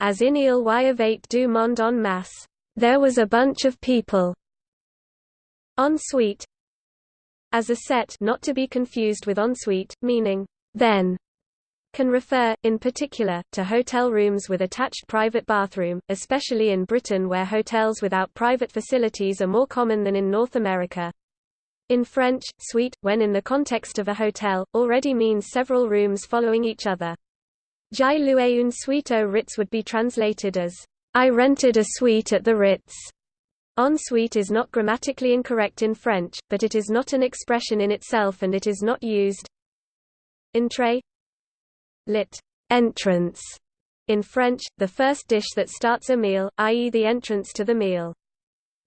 as in Il y avait du monde en masse. There was a bunch of people. Ensuite, as a set not to be confused with ensuite, meaning then, can refer, in particular, to hotel rooms with attached private bathroom, especially in Britain where hotels without private facilities are more common than in North America. In French, suite, when in the context of a hotel, already means several rooms following each other. J'ai loué une suite au Ritz would be translated as, I rented a suite at the Ritz. En suite is not grammatically incorrect in French, but it is not an expression in itself and it is not used. Entrée lit. entrance in French, the first dish that starts a meal, i.e. the entrance to the meal.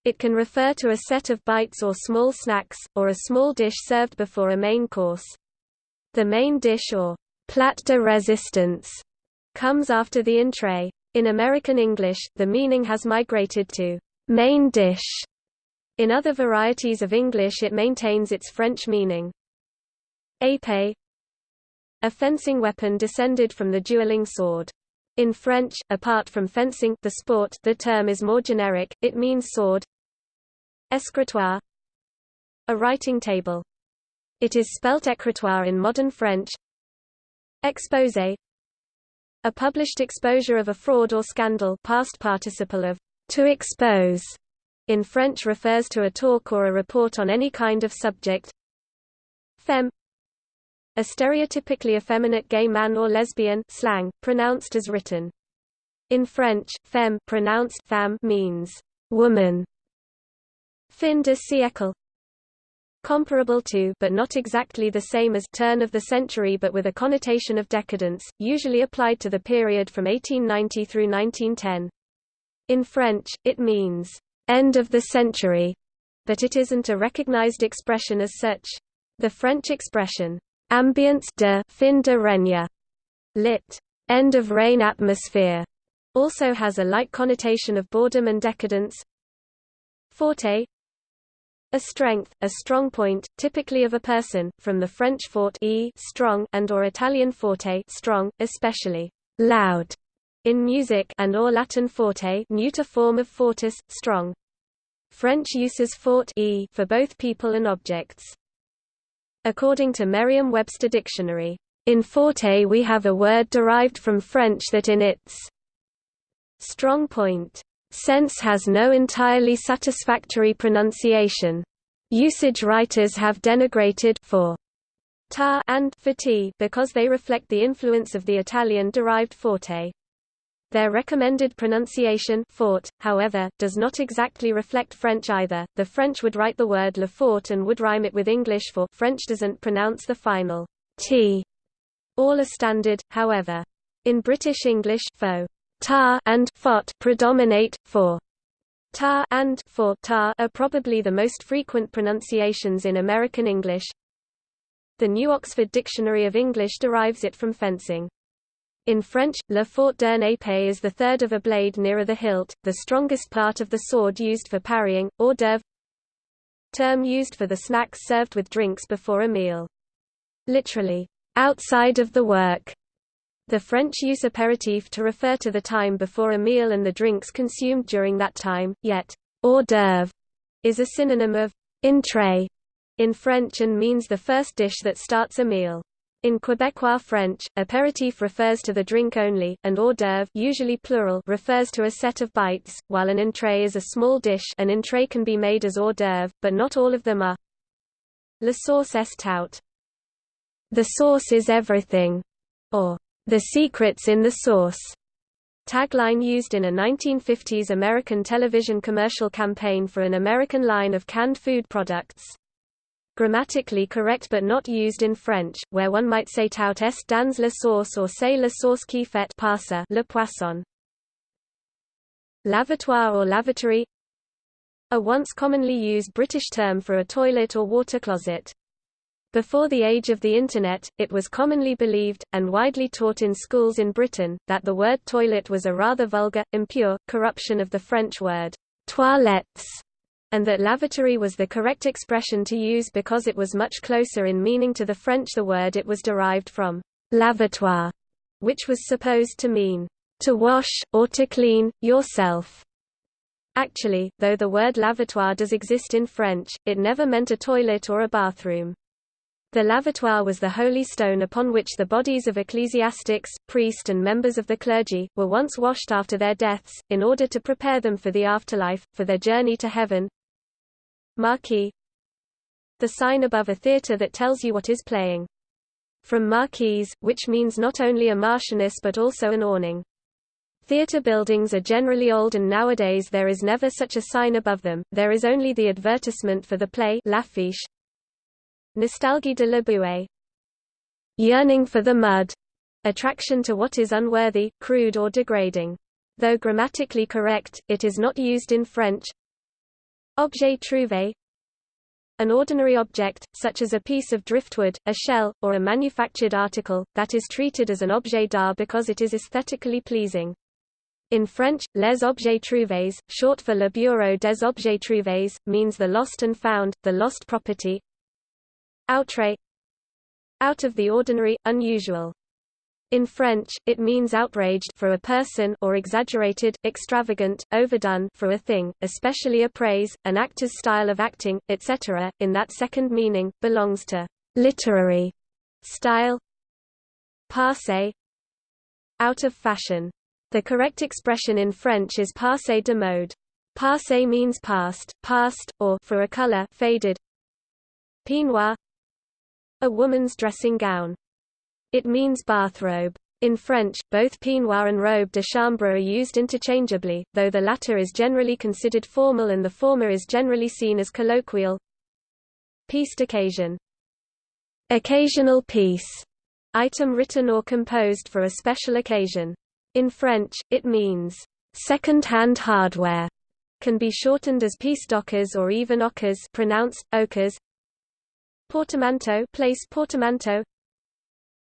It can refer to a set of bites or small snacks, or a small dish served before a main course. The main dish or plat de résistance comes after the entrée. In American English, the meaning has migrated to main dish. In other varieties of English it maintains its French meaning. Épée A fencing weapon descended from the dueling sword. In French, apart from fencing the sport, the term is more generic, it means sword. Escritoire A writing table. It is spelt écritoire in modern French, Exposé A published exposure of a fraud or scandal past participle of to expose in French refers to a talk or a report on any kind of subject. Femme A stereotypically effeminate gay man or lesbian slang, pronounced as written. In French, femme pronounced femme means woman. Fin de siècle comparable to but not exactly the same as turn of the century but with a connotation of decadence, usually applied to the period from 1890 through 1910. In French, it means end of the century, but it isn't a recognized expression as such. The French expression ambiance de fin de règne, lit. end of reign atmosphere, also has a like connotation of boredom and decadence. Forte a strength, a strong point, typically of a person, from the French fort e strong and or Italian forte strong, especially loud in music and or Latin forte neuter form of fortis, strong. French uses fort e for both people and objects. According to Merriam-Webster Dictionary, in forte we have a word derived from French that in its strong point Sense has no entirely satisfactory pronunciation. Usage writers have denigrated for ta and t because they reflect the influence of the Italian-derived forte. Their recommended pronunciation fort, however, does not exactly reflect French either. The French would write the word le fort and would rhyme it with English for French doesn't pronounce the final t. All are standard, however. In British English, fo, ta and fot predominate, for ta and for ta are probably the most frequent pronunciations in American English. The New Oxford Dictionary of English derives it from fencing. In French, le fort d'un épée is the third of a blade nearer the hilt, the strongest part of the sword used for parrying, hors d'oeuvre term used for the snacks served with drinks before a meal. Literally, outside of the work. The French use apéritif to refer to the time before a meal and the drinks consumed during that time, yet hors d'oeuvre is a synonym of entrée in French and means the first dish that starts a meal. In Quebecois French, apéritif refers to the drink only, and hors d'oeuvre usually plural refers to a set of bites, while an entrée is a small dish an entrée can be made as hors d'oeuvre, but not all of them are. La sauce est tout. The sauce is everything, or the secret's in the sauce. Tagline used in a 1950s American television commercial campaign for an American line of canned food products grammatically correct but not used in French, where one might say tout est dans la sauce or say la sauce qui fait passer le poisson. Lavatoire or lavatory A once commonly used British term for a toilet or water closet. Before the age of the Internet, it was commonly believed, and widely taught in schools in Britain, that the word toilet was a rather vulgar, impure, corruption of the French word toilettes, and that lavatory was the correct expression to use because it was much closer in meaning to the French the word it was derived from lavatoire, which was supposed to mean to wash, or to clean, yourself. Actually, though the word lavatoire does exist in French, it never meant a toilet or a bathroom. The lavatoire was the holy stone upon which the bodies of ecclesiastics, priests and members of the clergy, were once washed after their deaths, in order to prepare them for the afterlife, for their journey to heaven, Marquee The sign above a theatre that tells you what is playing. From marquise, which means not only a marchioness but also an awning. Theatre buildings are generally old and nowadays there is never such a sign above them, there is only the advertisement for the play l'affiche. Nostalgie de la boue Yearning for the mud. Attraction to what is unworthy, crude or degrading. Though grammatically correct, it is not used in French, Objet trouvé An ordinary object, such as a piece of driftwood, a shell, or a manufactured article, that is treated as an objet d'art because it is aesthetically pleasing. In French, les objets trouvés, short for le bureau des objets trouvés, means the lost and found, the lost property. Outré Out of the ordinary, unusual. In French, it means outraged for a person or exaggerated, extravagant, overdone for a thing, especially a praise, an actor's style of acting, etc. In that second meaning, belongs to literary style. Passé out of fashion. The correct expression in French is passé de mode. Passé means past, past, or for a color, faded. Peignoir a woman's dressing gown. It means bathrobe. In French, both peignoir and robe de chambre are used interchangeably, though the latter is generally considered formal and the former is generally seen as colloquial. Piece occasion. Occasional piece. Item written or composed for a special occasion. In French, it means second-hand hardware. Can be shortened as piece d'occasion or even occasion pronounced occasion. Portmanteau place portmanteau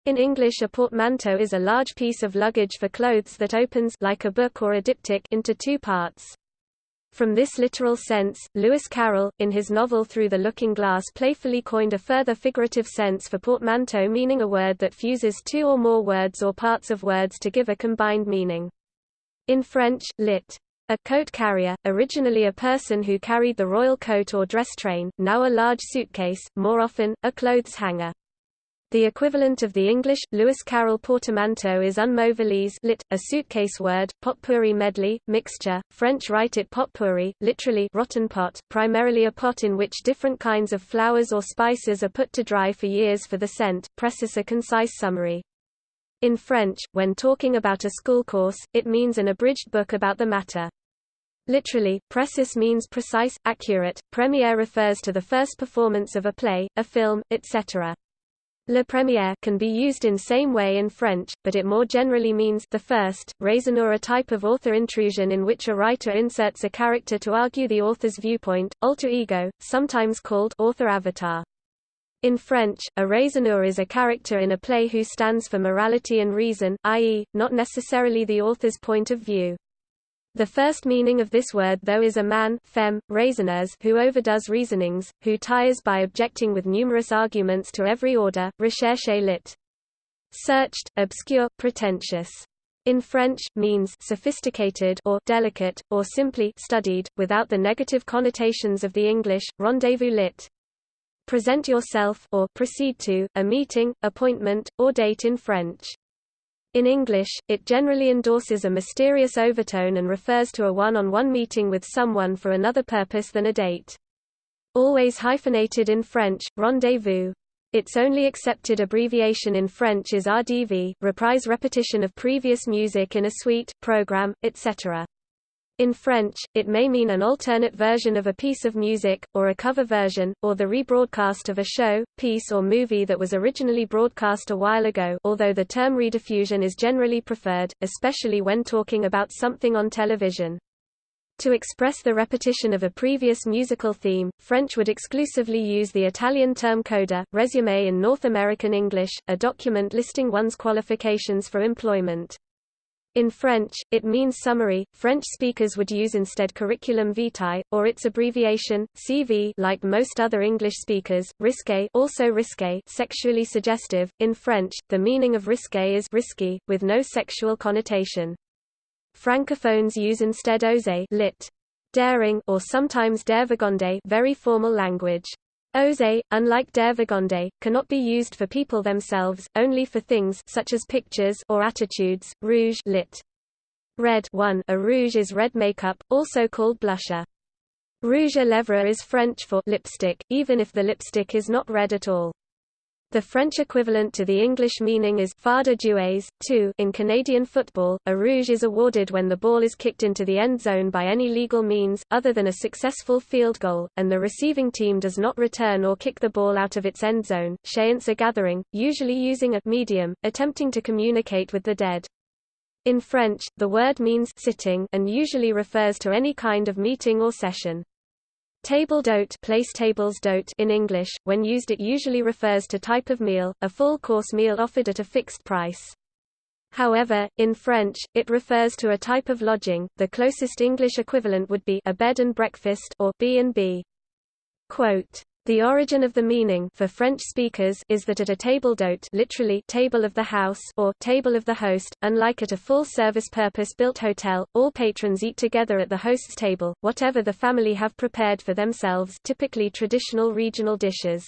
in English a portmanteau is a large piece of luggage for clothes that opens like a book or a diptych into two parts. From this literal sense, Lewis Carroll, in his novel Through the Looking Glass playfully coined a further figurative sense for portmanteau meaning a word that fuses two or more words or parts of words to give a combined meaning. In French, lit. A coat carrier, originally a person who carried the royal coat or dress train, now a large suitcase, more often, a clothes hanger. The equivalent of the English, Lewis Carroll portmanteau is un mot valise lit, a suitcase word, potpourri medley, mixture, French write it potpourri, literally rotten pot, primarily a pot in which different kinds of flowers or spices are put to dry for years for the scent, precis a concise summary. In French, when talking about a school course, it means an abridged book about the matter. Literally, précis means precise, accurate, premiere refers to the first performance of a play, a film, etc. Le première can be used in same way in French, but it more generally means the first. Raisonneur a type of author intrusion in which a writer inserts a character to argue the author's viewpoint, alter ego, sometimes called author avatar. In French, a raisonneur is a character in a play who stands for morality and reason, i.e., not necessarily the author's point of view. The first meaning of this word though is a man femme, raisonneurs who overdoes reasonings, who tires by objecting with numerous arguments to every order, recherché lit. Searched, obscure, pretentious. In French, means sophisticated or delicate, or simply studied, without the negative connotations of the English, rendezvous lit. Present yourself or proceed to, a meeting, appointment, or date in French. In English, it generally endorses a mysterious overtone and refers to a one-on-one -on -one meeting with someone for another purpose than a date. Always hyphenated in French, rendezvous. Its only accepted abbreviation in French is RDV, reprise repetition of previous music in a suite, program, etc. In French, it may mean an alternate version of a piece of music, or a cover version, or the rebroadcast of a show, piece or movie that was originally broadcast a while ago although the term rediffusion is generally preferred, especially when talking about something on television. To express the repetition of a previous musical theme, French would exclusively use the Italian term coda, resume in North American English, a document listing one's qualifications for employment. In French, it means summary. French speakers would use instead curriculum vitae, or its abbreviation, CV like most other English speakers, risque also risque sexually suggestive. In French, the meaning of risque is risky, with no sexual connotation. Francophones use instead osé lit. daring or sometimes dévergondé very formal language. Osé, unlike dévergondé, cannot be used for people themselves, only for things such as pictures or attitudes. Rouge lit. Red 1 A rouge is red makeup, also called blusher. Rouge à lèvres is French for lipstick, even if the lipstick is not red at all. The French equivalent to the English meaning is jouer. 2. In Canadian football, a rouge is awarded when the ball is kicked into the end zone by any legal means, other than a successful field goal, and the receiving team does not return or kick the ball out of its end zone. Séance a gathering, usually using a medium, attempting to communicate with the dead. In French, the word means sitting and usually refers to any kind of meeting or session. Table d'hôte place tables d'hôte in English, when used it usually refers to type of meal, a full-course meal offered at a fixed price. However, in French, it refers to a type of lodging, the closest English equivalent would be a bed and breakfast or B&B. Quote, the origin of the meaning for French speakers is that at a table d'hôte literally table of the house or table of the host, unlike at a full-service purpose-built hotel, all patrons eat together at the host's table, whatever the family have prepared for themselves typically traditional regional dishes.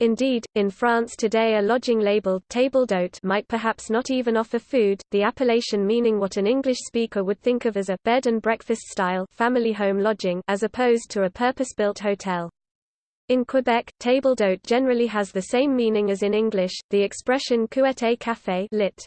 Indeed, in France today a lodging labeled table d'hôte might perhaps not even offer food, the appellation meaning what an English speaker would think of as a bed and breakfast style family home lodging as opposed to a purpose-built hotel. In Quebec, table d'hôte generally has the same meaning as in English. The expression couette café lit.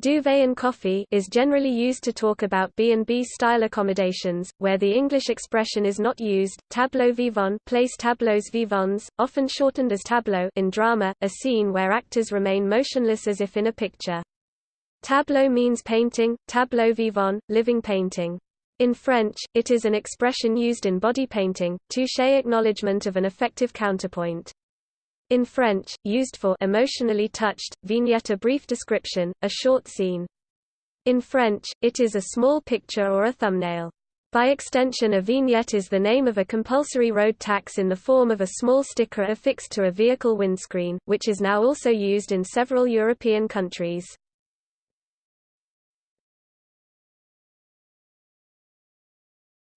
Duvet and coffee is generally used to talk about B&B style accommodations, where the English expression is not used. Tableau vivant place tableaux vivants, often shortened as tableau in drama, a scene where actors remain motionless as if in a picture. Tableau means painting, tableau vivant, living painting. In French, it is an expression used in body painting, touche acknowledgement of an effective counterpoint. In French, used for emotionally touched, vignette a brief description, a short scene. In French, it is a small picture or a thumbnail. By extension a vignette is the name of a compulsory road tax in the form of a small sticker affixed to a vehicle windscreen, which is now also used in several European countries.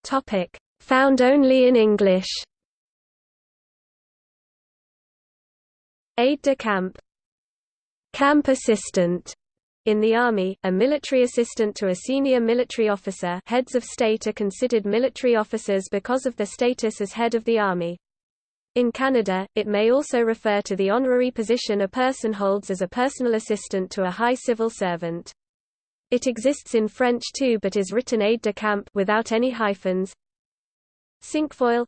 Topic: Found only in English. Aide de camp. Camp assistant. In the Army, a military assistant to a senior military officer heads of state are considered military officers because of their status as head of the Army. In Canada, it may also refer to the honorary position a person holds as a personal assistant to a high civil servant. It exists in French too but is written aide de camp without any hyphens. Cinquefoil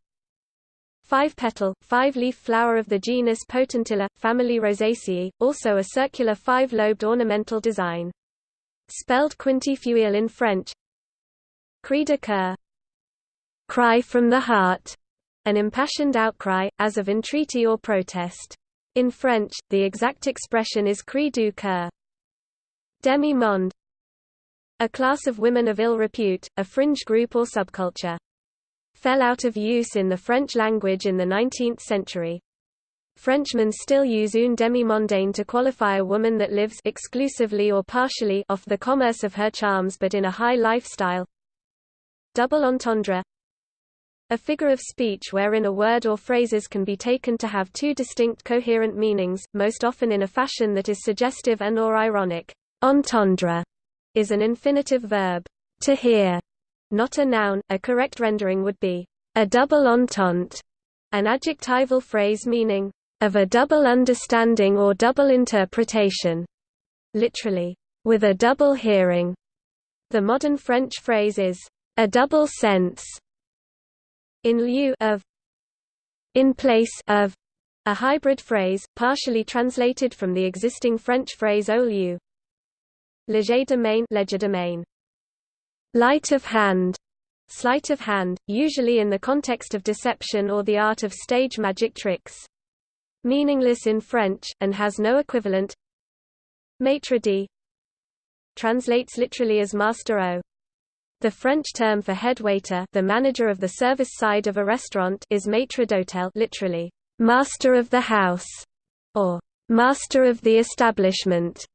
Five-petal, five-leaf flower of the genus Potentilla, family Rosaceae, also a circular five-lobed ornamental design. Spelled quintefeuille in French Cri de coeur Cry from the heart an impassioned outcry, as of entreaty or protest. In French, the exact expression is cri du coeur. Demi-monde A class of women of ill repute, a fringe group or subculture. Fell out of use in the French language in the 19th century. Frenchmen still use une demi-mondaine to qualify a woman that lives exclusively or partially off the commerce of her charms but in a high lifestyle. Double entendre a figure of speech wherein a word or phrases can be taken to have two distinct coherent meanings, most often in a fashion that is suggestive and or ironic. Entendre is an infinitive verb, to hear, not a noun. A correct rendering would be a double entente, an adjectival phrase meaning of a double understanding or double interpretation, literally, with a double hearing. The modern French phrase is a double sense, in lieu of in place of a hybrid phrase, partially translated from the existing French phrase au lieu. Legerdemain Light of hand sleight of hand, usually in the context of deception or the art of stage magic tricks. Meaningless in French, and has no equivalent. Maitre d' translates literally as master o. The French term for head waiter the manager of the service side of a restaurant is maître d'hôtel literally, master of the house, or master of the establishment.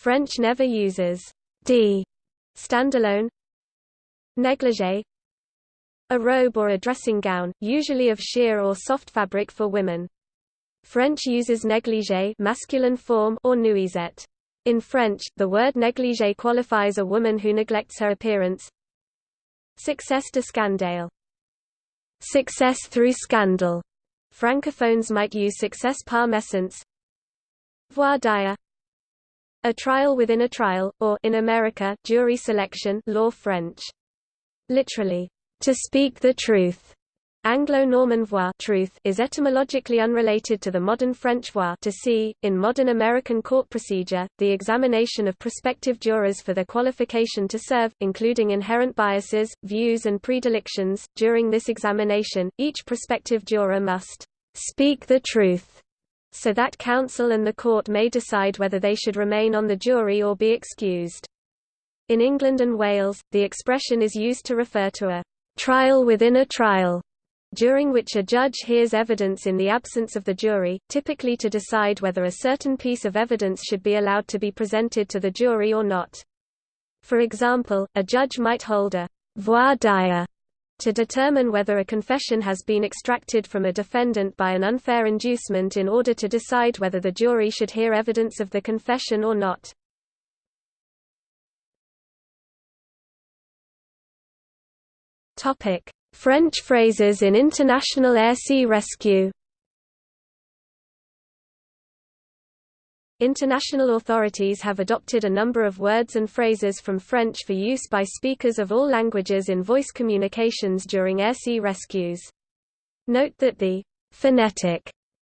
French never uses d standalone. Négligé A robe or a dressing gown, usually of sheer or soft fabric for women. French uses négligé masculine form or nuisette. In French, the word négligé qualifies a woman who neglects her appearance, Succès de scandale. Success through scandal. Francophones might use success par mécence. Voir dire. A trial within a trial, or in America, jury selection, law French. Literally, to speak the truth. Anglo-Norman voir truth is etymologically unrelated to the modern French voir to see. In modern American court procedure, the examination of prospective jurors for their qualification to serve, including inherent biases, views and predilections. During this examination, each prospective juror must speak the truth so that counsel and the court may decide whether they should remain on the jury or be excused. In England and Wales, the expression is used to refer to a trial within a trial during which a judge hears evidence in the absence of the jury, typically to decide whether a certain piece of evidence should be allowed to be presented to the jury or not. For example, a judge might hold a voir dire to determine whether a confession has been extracted from a defendant by an unfair inducement in order to decide whether the jury should hear evidence of the confession or not. French phrases in international air-sea rescue International authorities have adopted a number of words and phrases from French for use by speakers of all languages in voice communications during air-sea rescues. Note that the phonetic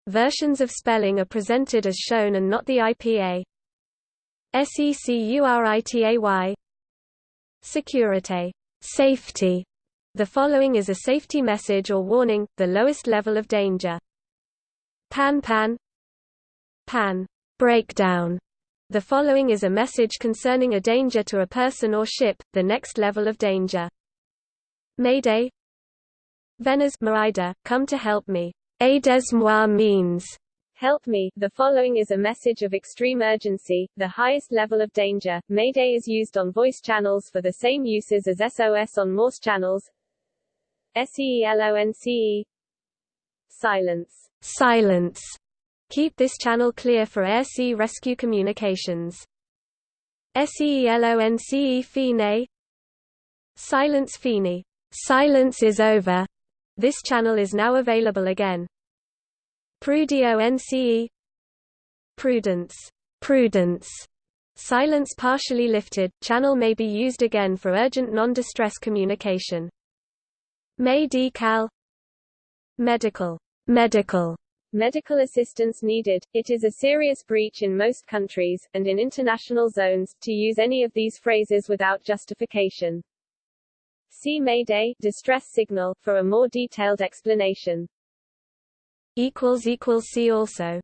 versions of spelling are presented as shown and not the IPA. SECURITAY Security, safety, the following is a safety message or warning, the lowest level of danger. Pan pan Pan breakdown. The following is a message concerning a danger to a person or ship, the next level of danger. Mayday Venez m'aider, come to help me. Aidez-moi means Help me. The following is a message of extreme urgency, the highest level of danger. Mayday is used on voice channels for the same uses as SOS on Morse channels. SELONCE Silence Silence Keep this channel clear for air-sea rescue communications. SELONCE Fine. Silence Fini Silence is over. This channel is now available again. Prudio NCE Prudence. Prudence. Silence partially lifted, channel may be used again for urgent non-distress communication. May decal. Medical. Medical Medical assistance needed. It is a serious breach in most countries, and in international zones, to use any of these phrases without justification. See Mayday distress signal for a more detailed explanation. See also